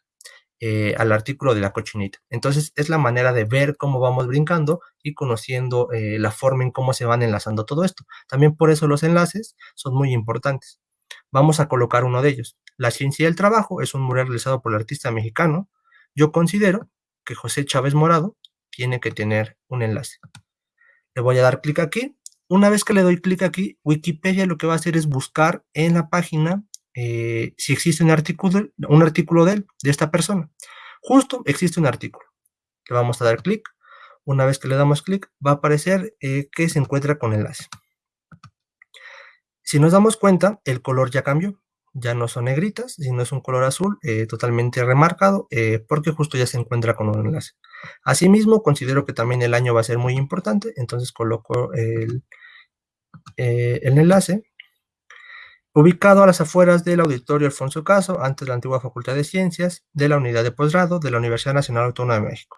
eh, al artículo de la cochinita. Entonces es la manera de ver cómo vamos brincando y conociendo eh, la forma en cómo se van enlazando todo esto. También por eso los enlaces son muy importantes. Vamos a colocar uno de ellos. La ciencia del trabajo es un mural realizado por el artista mexicano. Yo considero que José Chávez Morado tiene que tener un enlace. Le voy a dar clic aquí. Una vez que le doy clic aquí, Wikipedia lo que va a hacer es buscar en la página eh, si existe un artículo, un artículo de él, de esta persona. Justo existe un artículo. Le vamos a dar clic. Una vez que le damos clic, va a aparecer eh, que se encuentra con enlace. Si nos damos cuenta, el color ya cambió. Ya no son negritas, sino es un color azul eh, totalmente remarcado, porque justo ya se encuentra con un enlace. Asimismo, considero que también el año va a ser muy importante, entonces coloco el, el enlace ubicado a las afueras del Auditorio Alfonso Caso, antes de la antigua Facultad de Ciencias, de la Unidad de Posgrado de la Universidad Nacional Autónoma de México.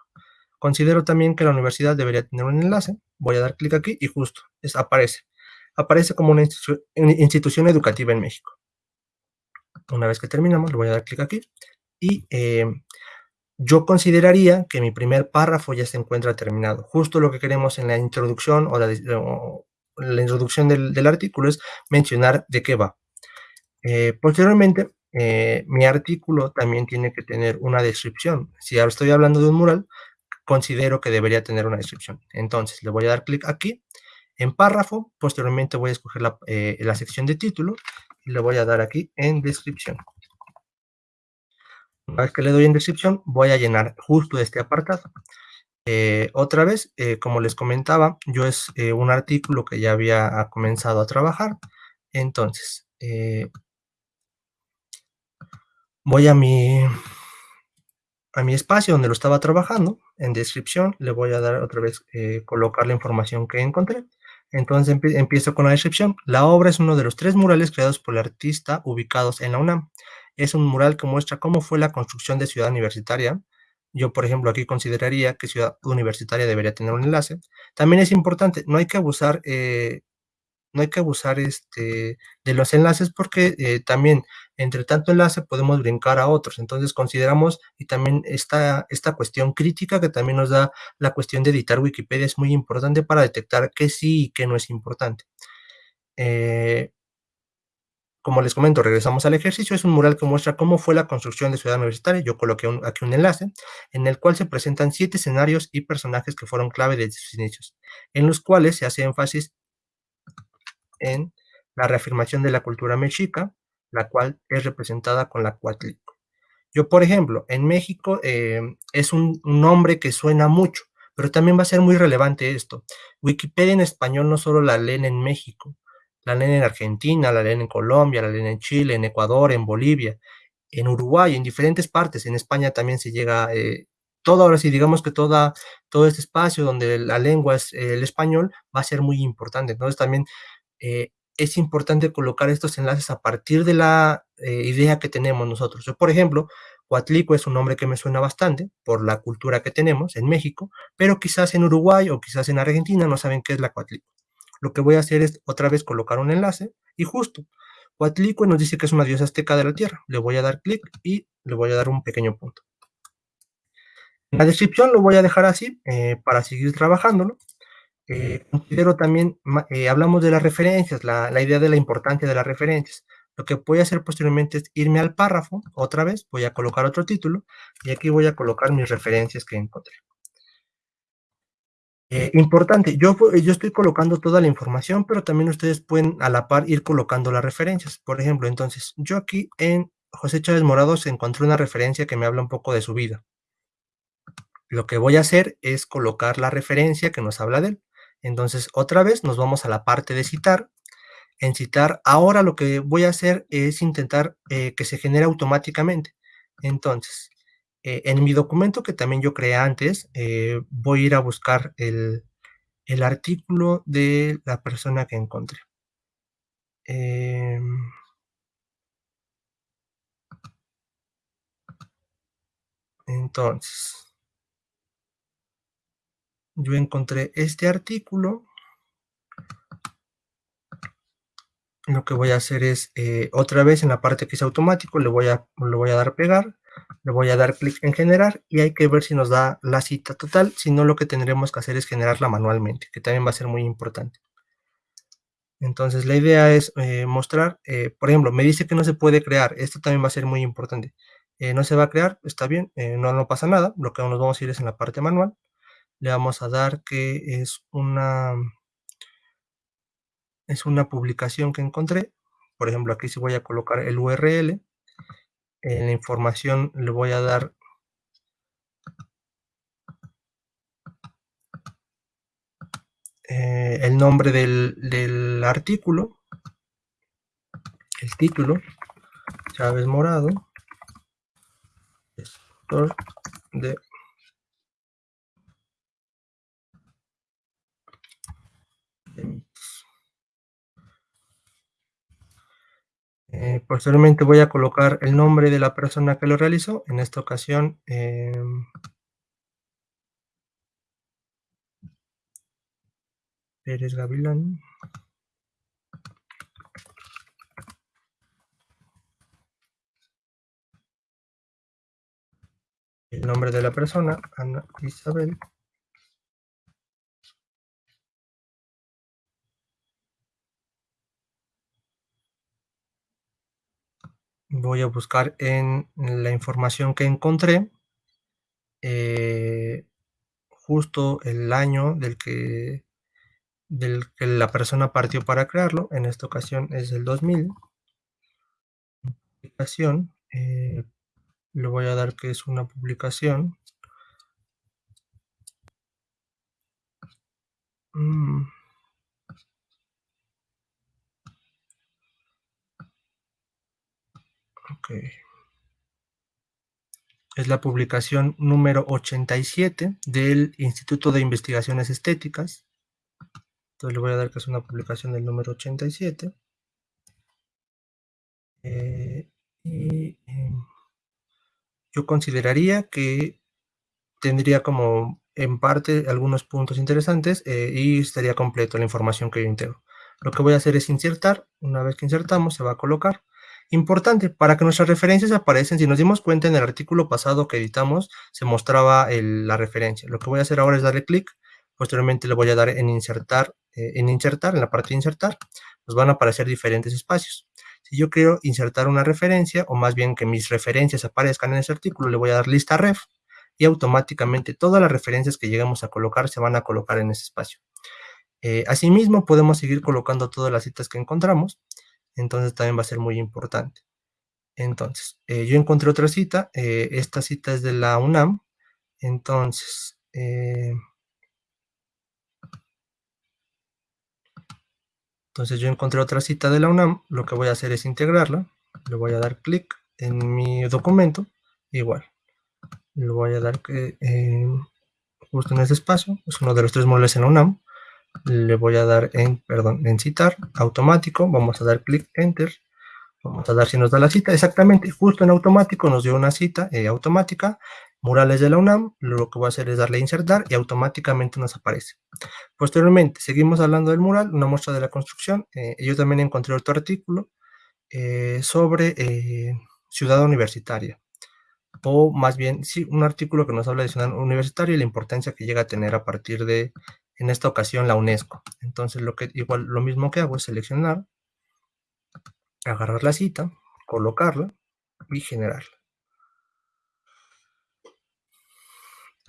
Considero también que la universidad debería tener un enlace. Voy a dar clic aquí y justo aparece. Aparece como una institución educativa en México. Una vez que terminamos, le voy a dar clic aquí. Y eh, yo consideraría que mi primer párrafo ya se encuentra terminado. Justo lo que queremos en la introducción o la, introducción del artículo es mencionar de qué va. Eh, posteriormente, eh, mi artículo también tiene que tener una descripción. Si ahora estoy hablando de un mural, considero que debería tener una descripción. Entonces, le voy a dar clic aquí, en párrafo, posteriormente voy a escoger la, la, sección de título y le voy a dar aquí en descripción. Una vez que le doy en descripción, voy a llenar justo este apartado. otra vez, como les comentaba, yo es un artículo que ya había comenzado a trabajar. Entonces, voy a mi, a mi espacio donde lo estaba trabajando, en descripción le voy a dar otra vez, eh, colocar la información que encontré. Entonces empiezo con la descripción. La obra es uno de los tres murales creados por el artista ubicados en la UNAM. Es un mural que muestra cómo fue la construcción de Ciudad Universitaria. Yo, por ejemplo, aquí consideraría que Ciudad Universitaria debería tener un enlace. También es importante, no hay que abusar eh, no hay que abusar este, de los enlaces porque eh, también entre tanto enlace podemos brincar a otros. Entonces consideramos y también esta, esta cuestión crítica que también nos da la cuestión de editar Wikipedia es muy importante para detectar qué sí y qué no es importante. Eh, como les comento, regresamos al ejercicio, es un mural que muestra cómo fue la construcción de Ciudad Universitaria, yo coloqué aquí un enlace, en el cual se presentan siete escenarios y personajes que fueron clave desde sus inicios, en los cuales se hace énfasis en la reafirmación de la cultura mexica, la cual es representada con la cuatlico. Yo, por ejemplo, en México eh, es un, nombre que suena mucho, pero también va a ser muy relevante esto. Wikipedia en español no solo la leen en México, la leen en Argentina, la leen en Colombia, la leen en Chile, en Ecuador, en Bolivia, en Uruguay, en diferentes partes. En España también se llega, eh, todo ahora sí, digamos que toda, todo este espacio donde la lengua es el español va a ser muy importante. Entonces también eh, es importante colocar estos enlaces a partir de la eh, idea que tenemos nosotros. Yo, por ejemplo, Coatlico es un nombre que me suena bastante por la cultura que tenemos en México, pero quizás en Uruguay o quizás en Argentina no saben qué es la Coatlico. Lo que voy a hacer es otra vez colocar un enlace y justo Coatlico nos dice que es una diosa azteca de la tierra. Le voy a dar clic y le voy a dar un pequeño punto. En la descripción lo voy a dejar así eh, para seguir trabajándolo. Eh, considero también, eh, hablamos de las referencias, la, idea de la importancia de las referencias. Lo que voy a hacer posteriormente es irme al párrafo, otra vez, voy a colocar otro título, y aquí voy a colocar mis referencias que encontré. Eh, importante, yo, yo estoy colocando toda la información, pero también ustedes pueden a la par ir colocando las referencias. Por ejemplo, entonces, yo aquí en José Chávez Morados encontré una referencia que me habla un poco de su vida. Lo que voy a hacer es colocar la referencia que nos habla de él. Entonces, otra vez nos vamos a la parte de citar. En citar, ahora lo que voy a hacer es intentar eh, que se genere automáticamente. Entonces, eh, en mi documento que también yo creé antes, eh, voy a ir a buscar el, el, artículo de la persona que encontré. Em, entonces, yo encontré este artículo. Lo que voy a hacer es, eh, otra vez en la parte que es automático, le voy a, le voy a dar pegar, le voy a dar clic en generar y hay que ver si nos da la cita total, si no lo que tendremos que hacer es generarla manualmente, que también va a ser muy importante. Entonces la idea es eh, mostrar, eh, por ejemplo, me dice que no se puede crear, esto también va a ser muy importante. No se va a crear, está bien, no, no pasa nada, lo que nos vamos a ir es en la parte manual. Le vamos a dar que es una, es una publicación que encontré. Por ejemplo, aquí si voy a colocar el URL, en la información le voy a dar eh, el nombre del, del, artículo, el título, Chávez Morado, de Eh, posteriormente voy a colocar el nombre de la persona que lo realizó, en esta ocasión eh, Pérez Gavilán. El nombre de la persona, Ana Isabel. Voy a buscar en la información que encontré eh, justo el año del que, del que la persona partió para crearlo, en esta ocasión es el 2000. Publicación, eh, le voy a dar que es una publicación. Mm. Es la publicación número 87 del Instituto de Investigaciones Estéticas. Entonces le voy a dar que es una publicación del número 87. Eh, y em, yo consideraría que tendría como en parte algunos puntos interesantes eh, y estaría completo la información que yo integro. Lo que voy a hacer es insertar, una vez que insertamos se va a colocar Importante, para que nuestras referencias aparecen, si nos dimos cuenta en el artículo pasado que editamos, se mostraba la referencia. Lo que voy a hacer ahora es darle clic, posteriormente le voy a dar en insertar, eh, en insertar, en la parte de insertar, nos van a aparecer diferentes espacios. Si yo quiero insertar una referencia, o más bien que mis referencias aparezcan en ese artículo, le voy a dar lista ref, y automáticamente todas las referencias que lleguemos a colocar se van a colocar en ese espacio. Eh, asimismo, podemos seguir colocando todas las citas que encontramos, entonces también va a ser muy importante. Entonces, eh, yo encontré otra cita, eh, esta cita es de la UNAM, entonces, eh, entonces yo encontré otra cita de la UNAM, lo que voy a hacer es integrarla, le voy a dar clic en mi documento, igual, le voy a dar justo en ese espacio, es uno de los tres módulos en la UNAM, le voy a dar en, perdón, en citar, automático, vamos a dar clic enter, vamos a dar si nos da la cita, exactamente, justo en automático nos dio una cita eh, automática, murales de la UNAM, lo que voy a hacer es darle a insertar y automáticamente nos aparece. Posteriormente, seguimos hablando del mural, una muestra de la construcción, eh, yo también encontré otro artículo eh, sobre ciudad universitaria, o más bien, sí, un artículo que nos habla de ciudad universitaria y la importancia que llega a tener a partir de en esta ocasión la UNESCO. Entonces lo que igual lo mismo que hago es seleccionar, agarrar la cita, colocarla y generarla.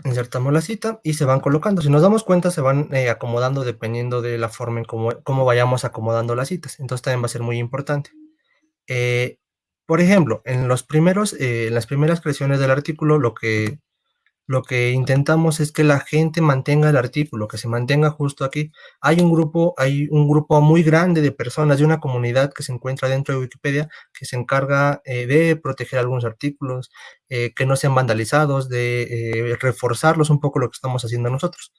Insertamos la cita y se van colocando. Si nos damos cuenta, se van eh, acomodando dependiendo de la forma en cómo, vayamos acomodando las citas. Entonces también va a ser muy importante. Eh, por ejemplo, en, los primeros, eh, en las primeras creaciones del artículo, lo que lo que intentamos es que la gente mantenga el artículo, que se mantenga justo aquí. Hay un grupo, hay un grupo muy grande de personas de una comunidad que se encuentra dentro de Wikipedia que se encarga eh, de proteger algunos artículos, eh, que no sean vandalizados, de eh, reforzarlos un poco lo que estamos haciendo nosotros.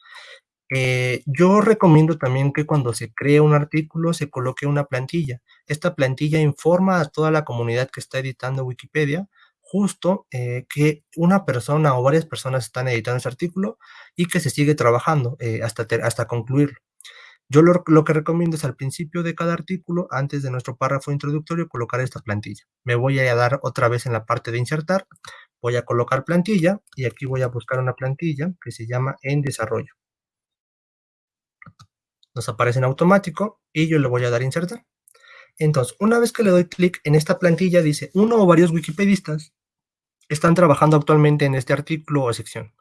yo recomiendo también que cuando se cree un artículo se coloque una plantilla. Esta plantilla informa a toda la comunidad que está editando Wikipedia justo eh, que una persona o varias personas están editando ese artículo y que se sigue trabajando eh, hasta, hasta concluirlo. Yo lo, lo, que recomiendo es al principio de cada artículo, antes de nuestro párrafo introductorio, colocar esta plantilla. Me voy a dar otra vez en la parte de insertar, voy a colocar plantilla y aquí voy a buscar una plantilla que se llama en desarrollo. Nos aparece en automático y yo le voy a dar insertar. Entonces, una vez que le doy clic en esta plantilla, dice uno o varios wikipedistas están trabajando actualmente en este artículo o sección.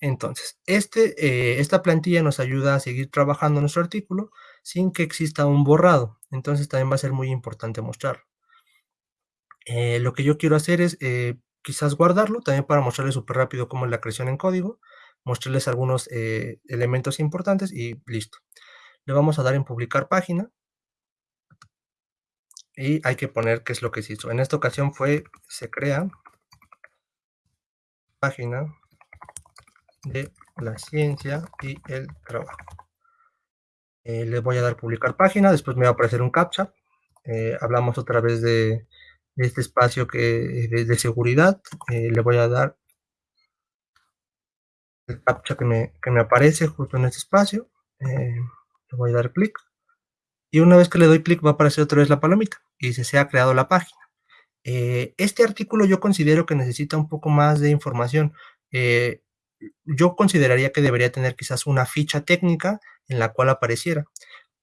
Entonces, este, eh, esta plantilla nos ayuda a seguir trabajando nuestro artículo sin que exista un borrado. Entonces, también va a ser muy importante mostrarlo. Eh, lo que yo quiero hacer es eh, quizás guardarlo, también para mostrarles súper rápido cómo es la creación en código, mostrarles algunos elementos importantes y listo. Le vamos a dar en publicar página y hay que poner qué es lo que se hizo. En esta ocasión fue, se crea de la ciencia y el trabajo. Eh, les voy a dar publicar página, después me va a aparecer un captcha. Eh, hablamos otra vez de, este espacio que de, seguridad. Eh, le voy a dar el captcha que me, que me aparece justo en este espacio. le voy a dar clic. Y una vez que le doy clic va a aparecer otra vez la palomita y se ha creado la página. Este artículo yo considero que necesita un poco más de información yo consideraría que debería tener quizás una ficha técnica en la cual apareciera.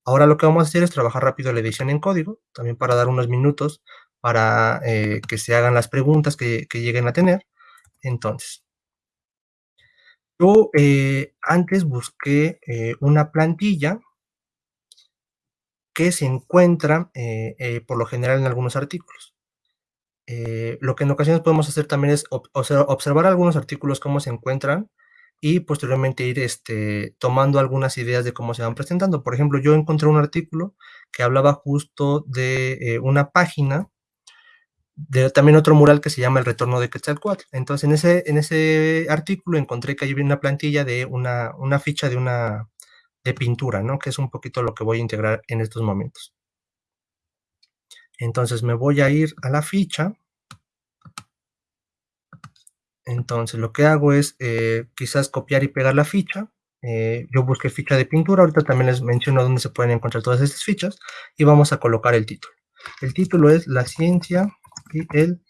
Ahora lo que vamos a hacer es trabajar rápido la edición en código, también para dar unos minutos para eh, que se hagan las preguntas que, lleguen a tener. Entonces, yo eh, antes busqué eh, una plantilla que se encuentra por lo general en algunos artículos. Eh, lo que en ocasiones podemos hacer también es observar algunos artículos, cómo se encuentran, y posteriormente ir este, tomando algunas ideas de cómo se van presentando. Por ejemplo, yo encontré un artículo que hablaba justo de eh, una página, de también otro mural que se llama El Retorno de Quetzalcoatl. Entonces, en ese, en ese artículo encontré que hay una plantilla de una, una ficha de una de pintura, ¿no? Que es un poquito lo que voy a integrar en estos momentos. Entonces me voy a ir a la ficha. Entonces lo que hago es eh, quizás copiar y pegar la ficha. Eh, yo busqué ficha de pintura, ahorita también les menciono dónde se pueden encontrar todas estas fichas y vamos a colocar el título. El título es La ciencia y el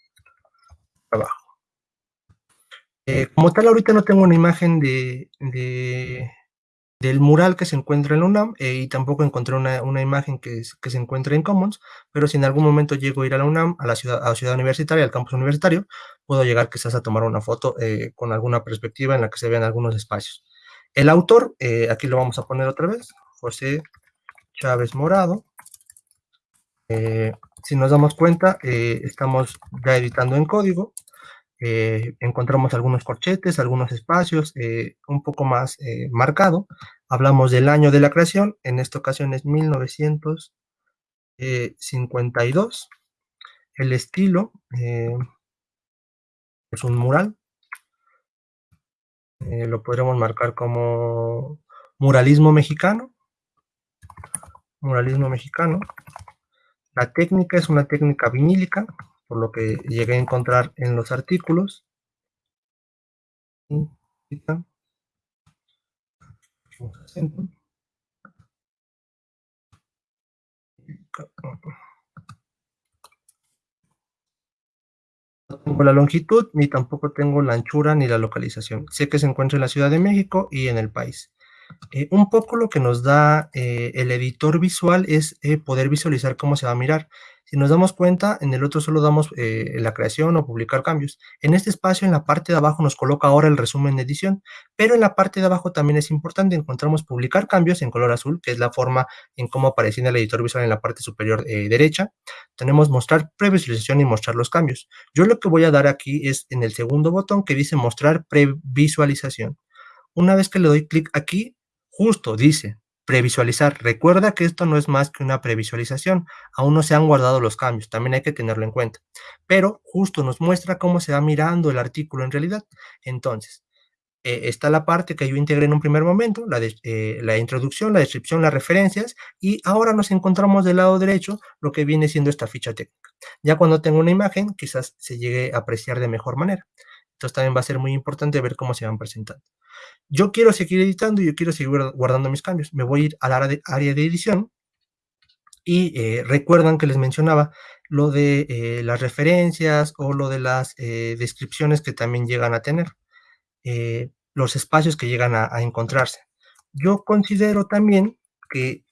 trabajo. Eh, como tal, ahorita no tengo una imagen de, del mural que se encuentra en la UNAM eh, y tampoco encontré una, una imagen que, que, se encuentra en Commons, pero si en algún momento llego a ir a la UNAM, a la ciudad, a la ciudad universitaria, al campus universitario, puedo llegar quizás a tomar una foto eh, con alguna perspectiva en la que se vean algunos espacios. El autor, eh, aquí lo vamos a poner otra vez, José Chávez Morado. si nos damos cuenta, estamos ya editando en código, eh, encontramos algunos corchetes, algunos espacios, eh, un poco más eh, marcado. Hablamos del año de la creación, en esta ocasión es 1952. El estilo es un mural. lo podremos marcar como muralismo mexicano. Muralismo mexicano. La técnica es una técnica vinílica, por lo que llegué a encontrar en los artículos. No tengo la longitud, ni tampoco tengo la anchura ni la localización. Sé que se encuentra en la Ciudad de México y en el país. Eh, un poco lo que nos da eh, el editor visual es eh, poder visualizar cómo se va a mirar. Si nos damos cuenta, en el otro solo damos eh, la creación o publicar cambios. En este espacio, en la parte de abajo, nos coloca ahora el resumen de edición, pero en la parte de abajo también es importante, encontramos publicar cambios en color azul, que es la forma en cómo aparece en el editor visual en la parte superior eh, derecha. Tenemos mostrar previsualización y mostrar los cambios. Yo lo que voy a dar aquí es en el segundo botón que dice mostrar previsualización. Una vez que le doy clic aquí, justo dice Previsualizar. Recuerda que esto no es más que una previsualización. Aún no se han guardado los cambios. También hay que tenerlo en cuenta. Pero justo nos muestra cómo se va mirando el artículo en realidad. Entonces, eh, está la parte que yo integré en un primer momento, la, eh, la introducción, la descripción, las referencias, y ahora nos encontramos del lado derecho lo que viene siendo esta ficha técnica. Ya cuando tengo una imagen, quizás se llegue a apreciar de mejor manera. Entonces también va a ser muy importante ver cómo se van presentando. Yo quiero seguir editando y yo quiero seguir guardando mis cambios. Me voy a ir al área de, edición y eh, recuerdan que les mencionaba lo de eh, las referencias o lo de las eh, descripciones que también llegan a tener, los espacios que llegan a, encontrarse. Yo considero también que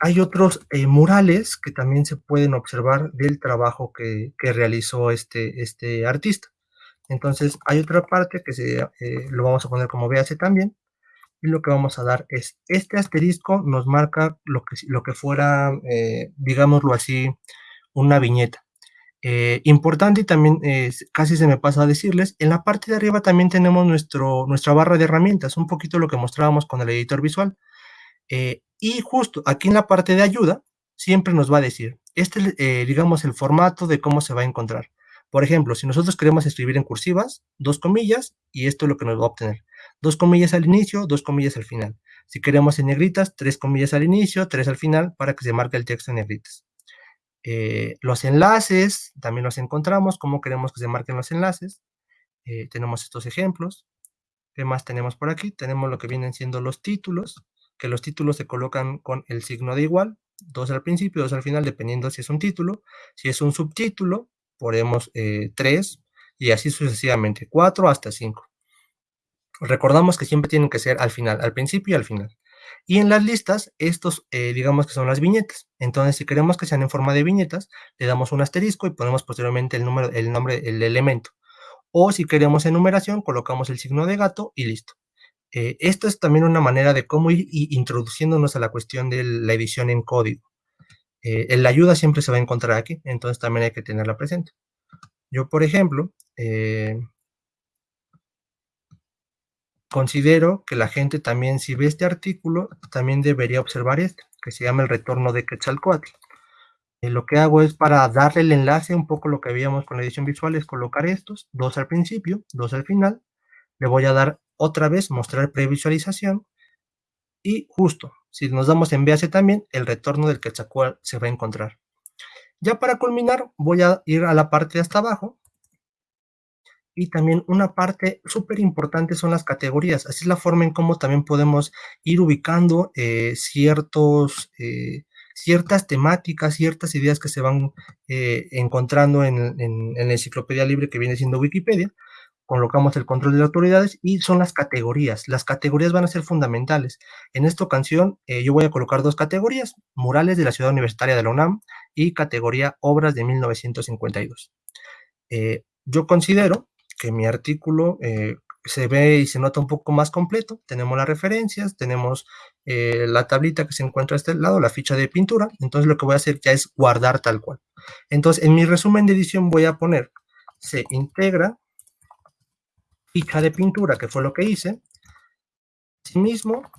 hay otros murales que también se pueden observar del trabajo que, que realizó este, este artista. Entonces hay otra parte que se, lo vamos a poner como BAC también, y lo que vamos a dar es, este asterisco nos marca lo que, lo que fuera, eh, digámoslo así, una viñeta. Eh, importante y también casi se me pasa a decirles, en la parte de arriba también tenemos nuestro, nuestra barra de herramientas, un poquito lo que mostrábamos con el editor visual. Eh, y justo aquí en la parte de ayuda, siempre nos va a decir, este es, digamos, el formato de cómo se va a encontrar. Por ejemplo, si nosotros queremos escribir en cursivas, dos comillas, y esto es lo que nos va a obtener dos comillas al inicio, dos comillas al final. Si queremos en negritas, tres comillas al inicio, tres al final, para que se marque el texto en negritas. Eh, los enlaces, también los encontramos, cómo queremos que se marquen los enlaces. Eh, tenemos estos ejemplos. ¿Qué más tenemos por aquí? Tenemos lo que vienen siendo los títulos, que los títulos se colocan con el signo de igual, dos al principio, dos al final, dependiendo si es un título. Si es un subtítulo, ponemos eh, tres, y así sucesivamente, cuatro hasta cinco. Recordamos que siempre tienen que ser al final, al principio y al final. Y en las listas, estos eh, digamos que son las viñetas. Entonces, si queremos que sean en forma de viñetas, le damos un asterisco y ponemos posteriormente el, número, el nombre, el elemento. O si queremos enumeración, colocamos el signo de gato y listo. Eh, esto es también una manera de cómo ir introduciéndonos a la cuestión de la edición en código. Eh, la ayuda siempre se va a encontrar aquí, entonces también hay que tenerla presente. Yo, por ejemplo, eh, Considero que la gente también, si ve este artículo, también debería observar este, que se llama el retorno de Quetzalcoatl. Eh, lo que hago es para darle el enlace, un poco lo que veíamos con la edición visual, es colocar estos, dos al principio, dos al final. Le voy a dar otra vez, mostrar previsualización. Y justo, si nos damos en BAC también, el retorno del Quetzalcoatl se va a encontrar. Ya para culminar, voy a ir a la parte de hasta abajo, y también una parte súper importante son las categorías. Así es la forma en cómo también podemos ir ubicando eh, ciertos, eh, ciertas temáticas, ciertas ideas que se van eh, encontrando en, la enciclopedia libre que viene siendo Wikipedia. Colocamos el control de autoridades y son las categorías. Las categorías van a ser fundamentales. En esta ocasión yo voy a colocar dos categorías, murales de la Ciudad Universitaria de la UNAM y categoría obras de 1952. yo considero que mi artículo eh, se ve y se nota un poco más completo. Tenemos las referencias, tenemos eh, la tablita que se encuentra a este lado, la ficha de pintura. Entonces lo que voy a hacer ya es guardar tal cual. Entonces en mi resumen de edición voy a poner se integra ficha de pintura, que fue lo que hice. Asimismo,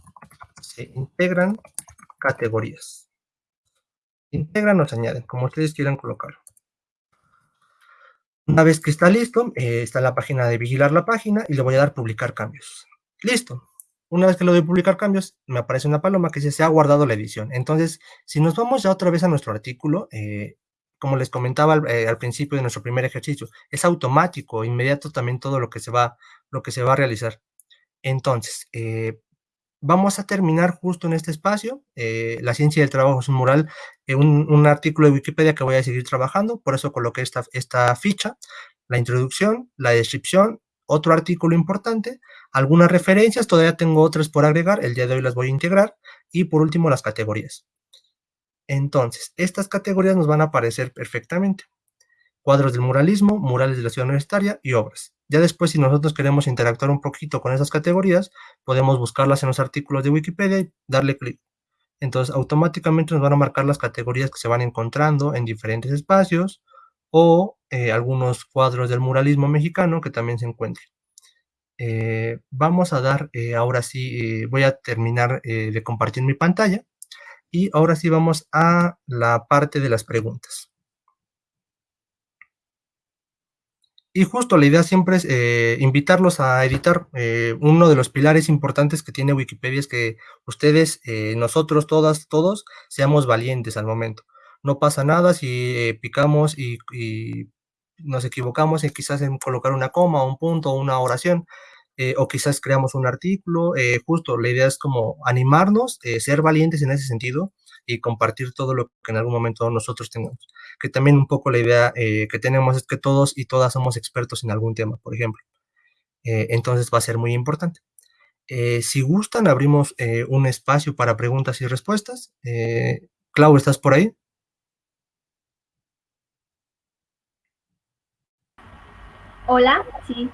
se integran categorías. Integran o se añaden, como ustedes quieran colocarlo. Una vez que está listo, eh, está la página de vigilar la página y le voy a dar publicar cambios. Listo. Una vez que lo doy publicar cambios, me aparece una paloma que dice se ha guardado la edición. Entonces, si nos vamos ya otra vez a nuestro artículo, eh, como les comentaba al, eh, al, principio de nuestro primer ejercicio, es automático, inmediato también todo lo que se va, lo que se va a realizar. Entonces, vamos a terminar justo en este espacio. Eh, la ciencia del trabajo es un mural, eh, un, artículo de Wikipedia que voy a seguir trabajando, por eso coloqué esta, esta ficha, la introducción, la descripción, otro artículo importante, algunas referencias, todavía tengo otras por agregar, el día de hoy las voy a integrar, y por último las categorías. Entonces, estas categorías nos van a aparecer perfectamente. Cuadros del muralismo, murales de la ciudad universitaria y obras. Ya después, si nosotros queremos interactuar un poquito con esas categorías, podemos buscarlas en los artículos de Wikipedia y darle clic. Entonces, automáticamente nos van a marcar las categorías que se van encontrando en diferentes espacios o eh, algunos cuadros del muralismo mexicano que también se encuentren. Eh, vamos a dar, eh, ahora sí, voy a terminar de compartir mi pantalla y ahora sí vamos a la parte de las preguntas. Y justo la idea siempre es eh, invitarlos a editar. Eh, uno de los pilares importantes que tiene Wikipedia es que ustedes, eh, nosotros, todas, todos, seamos valientes al momento. No pasa nada si picamos y, nos equivocamos en quizás en colocar una coma, un punto, una oración, eh, o quizás creamos un artículo, eh, justo la idea es como animarnos, eh, ser valientes en ese sentido y compartir todo lo que en algún momento nosotros tengamos. Que también un poco la idea que tenemos es que todos y todas somos expertos en algún tema, por ejemplo. entonces va a ser muy importante. si gustan, abrimos un espacio para preguntas y respuestas. Clau, ¿estás por ahí? Hola, sí.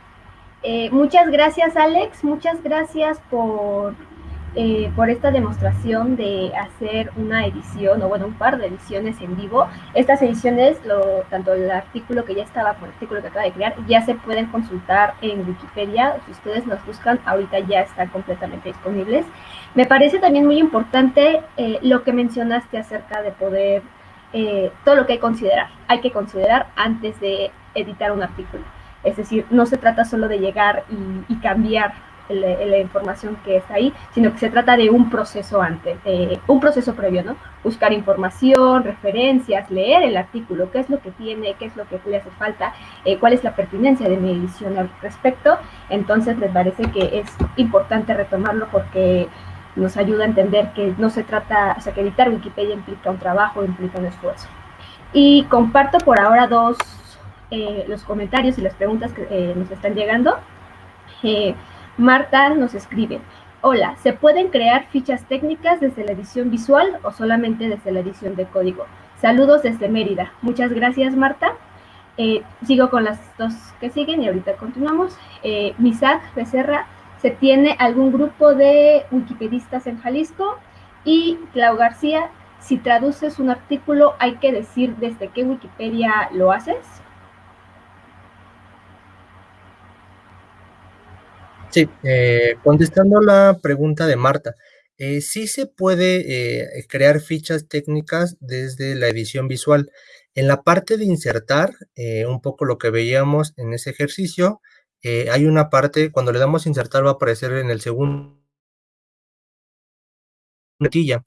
Eh, muchas gracias, Alex. Muchas gracias por, eh, por esta demostración de hacer una edición, o bueno, un par de ediciones en vivo. Estas ediciones, tanto el artículo que ya estaba, por el artículo que acaba de crear, ya se pueden consultar en Wikipedia. Si ustedes nos buscan, ahorita ya están completamente disponibles. Me parece también muy importante eh, lo que mencionaste acerca de poder, todo lo que hay que considerar. Hay que considerar antes de editar un artículo. Es decir, no se trata solo de llegar y, cambiar la, información que está ahí, sino que se trata de un proceso antes, un proceso previo, ¿no? Buscar información, referencias, leer el artículo, qué es lo que tiene, qué es lo que le hace falta, eh, cuál es la pertinencia de mi edición al respecto. Entonces, les parece que es importante retomarlo porque nos ayuda a entender que no se trata, o sea, que editar Wikipedia implica un trabajo, implica un esfuerzo. Y comparto por ahora dos eh, los comentarios y las preguntas que eh, nos están llegando. Eh, Marta nos escribe, hola, ¿se pueden crear fichas técnicas desde la edición visual o solamente desde la edición de código? Saludos desde Mérida. Muchas gracias, Marta. sigo con las dos que siguen y ahorita continuamos. Misak Becerra, ¿se tiene algún grupo de wikipedistas en Jalisco? Y Clau García, si traduces un artículo, ¿hay que decir desde qué Wikipedia lo haces? Sí, eh, contestando la pregunta de Marta, eh, sí se puede eh, crear fichas técnicas desde la edición visual. En la parte de insertar, un poco lo que veíamos en ese ejercicio, hay una parte, cuando le damos insertar va a aparecer en el segundo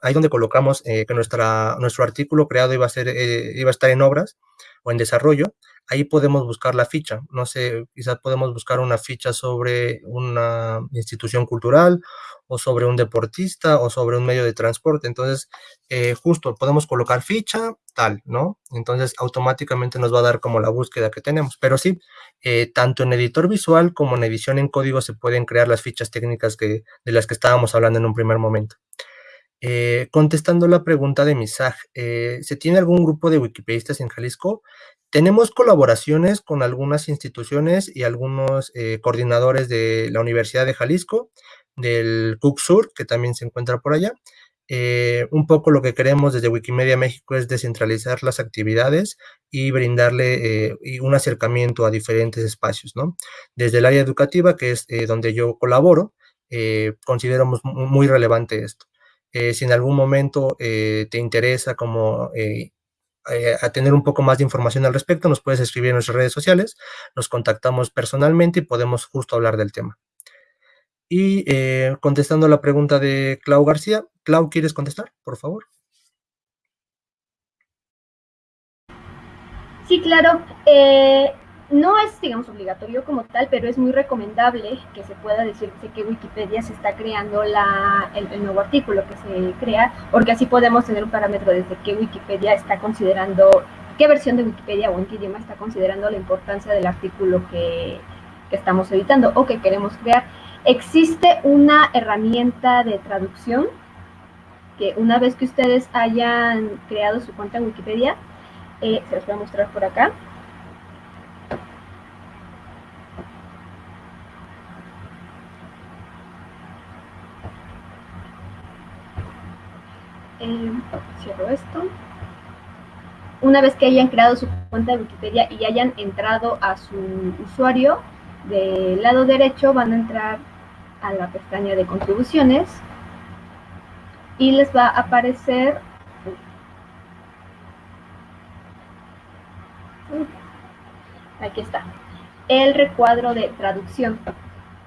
ahí donde colocamos que nuestra, nuestro artículo creado iba a, ser, iba a estar en obras o en desarrollo, ahí podemos buscar la ficha. No sé, quizás podemos buscar una ficha sobre una institución cultural o sobre un deportista o sobre un medio de transporte. Entonces, eh, justo podemos colocar ficha, tal, ¿no? Entonces, automáticamente nos va a dar como la búsqueda que tenemos. Pero sí, eh, tanto en editor visual como en edición en código se pueden crear las fichas técnicas que, de las que estábamos hablando en un primer momento. Eh, contestando la pregunta de Misaj, ¿se tiene algún grupo de wikipedistas en Jalisco? Tenemos colaboraciones con algunas instituciones y algunos eh, coordinadores de la Universidad de Jalisco, del CUCSUR, que también se encuentra por allá. Eh, un poco lo que queremos desde Wikimedia México es descentralizar las actividades y brindarle eh, un acercamiento a diferentes espacios, ¿no? Desde el área educativa, que es donde yo colaboro, consideramos muy relevante esto. Si en algún momento te interesa como eh, a tener un poco más de información al respecto, nos puedes escribir en nuestras redes sociales, nos contactamos personalmente y podemos justo hablar del tema. Y eh, contestando la pregunta de Clau García, Clau, ¿quieres contestar, por favor? Sí, claro. No es, digamos, obligatorio como tal, pero es muy recomendable que se pueda decir que Wikipedia se está creando la, el, nuevo artículo que se crea, porque así podemos tener un parámetro desde que Wikipedia está considerando, qué versión de Wikipedia o en qué idioma está considerando la importancia del artículo que, que estamos editando o que queremos crear. Existe una herramienta de traducción que una vez que ustedes hayan creado su cuenta en Wikipedia, eh, se los voy a mostrar por acá, Eh, cierro esto. Una vez que hayan creado su cuenta de Wikipedia y hayan entrado a su usuario, del lado derecho van a entrar a la pestaña de contribuciones y les va a aparecer aquí está el recuadro de traducción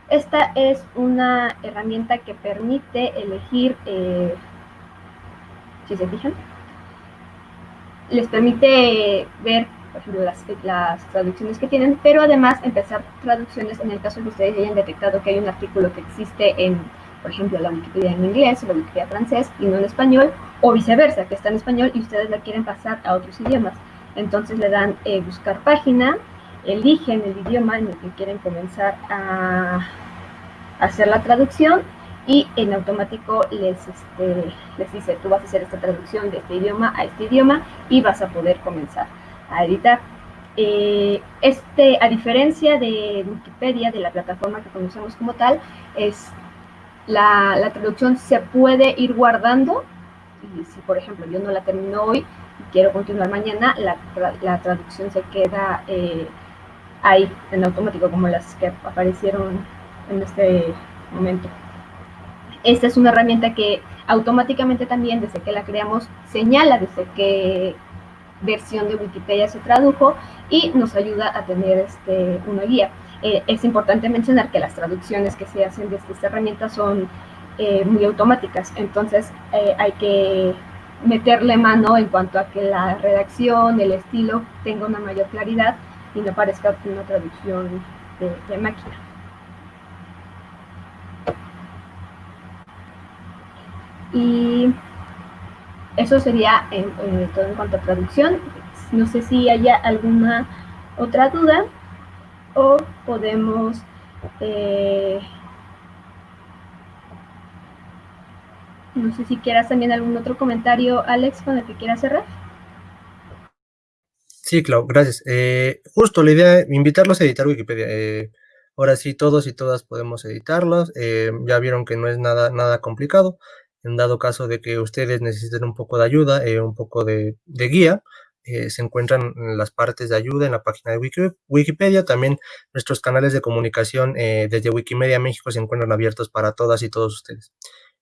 esta es una herramienta que permite elegir eh, si se fijan. Les permite ver por ejemplo, las, las, traducciones que tienen, pero además empezar traducciones en el caso de que ustedes hayan detectado que hay un artículo que existe en, por ejemplo, la Wikipedia en inglés o la Wikipedia francés y no en español, o viceversa, que está en español y ustedes la quieren pasar a otros idiomas. Entonces le dan eh, buscar página, eligen el idioma en el que quieren comenzar a hacer la traducción y en automático les, este, les dice, tú vas a hacer esta traducción de este idioma a este idioma y vas a poder comenzar a editar. Eh, este, a diferencia de Wikipedia, de la plataforma que conocemos como tal, es la, la traducción se puede ir guardando y si por ejemplo yo no la termino hoy y quiero continuar mañana, la, la traducción se queda eh, ahí en automático como las que aparecieron en este momento. Esta es una herramienta que automáticamente también desde que la creamos señala desde qué versión de Wikipedia se tradujo y nos ayuda a tener este, una guía. Eh, es importante mencionar que las traducciones que se hacen desde esta herramienta son eh, muy automáticas, entonces eh, hay que meterle mano en cuanto a que la redacción, el estilo tenga una mayor claridad y no parezca una traducción de máquina. Y eso sería todo en cuanto a traducción. No sé si haya alguna otra duda o podemos... Eh, no sé si quieras también algún otro comentario, Alex, con el que quieras cerrar. Sí, Clau, gracias. Eh, justo la idea, invitarlos a editar Wikipedia. Eh, ahora sí, todos y todas podemos editarlos. ya vieron que no es nada, nada complicado en dado caso de que ustedes necesiten un poco de ayuda, eh, un poco de, guía, eh, se encuentran las partes de ayuda en la página de Wikipedia. También nuestros canales de comunicación eh, desde Wikimedia México se encuentran abiertos para todas y todos ustedes.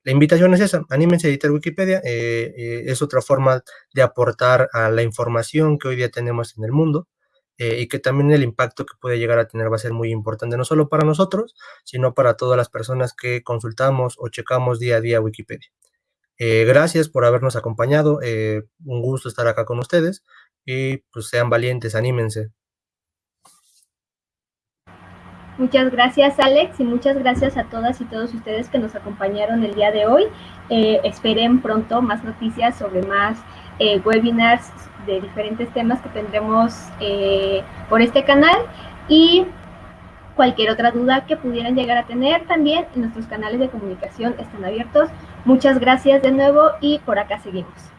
La invitación es esa, anímense a editar Wikipedia, es otra forma de aportar a la información que hoy día tenemos en el mundo. Y que también el impacto que puede llegar a tener va a ser muy importante, no solo para nosotros, sino para todas las personas que consultamos o checamos día a día Wikipedia. Eh, gracias por habernos acompañado, eh, un gusto estar acá con ustedes y pues sean valientes, anímense. Muchas gracias Alex y muchas gracias a todas y todos ustedes que nos acompañaron el día de hoy. Eh, esperen pronto más noticias sobre más webinars de diferentes temas que tendremos por este canal y Cualquier otra duda que pudieran llegar a tener también, nuestros canales de comunicación están abiertos. Muchas gracias de nuevo y por acá seguimos.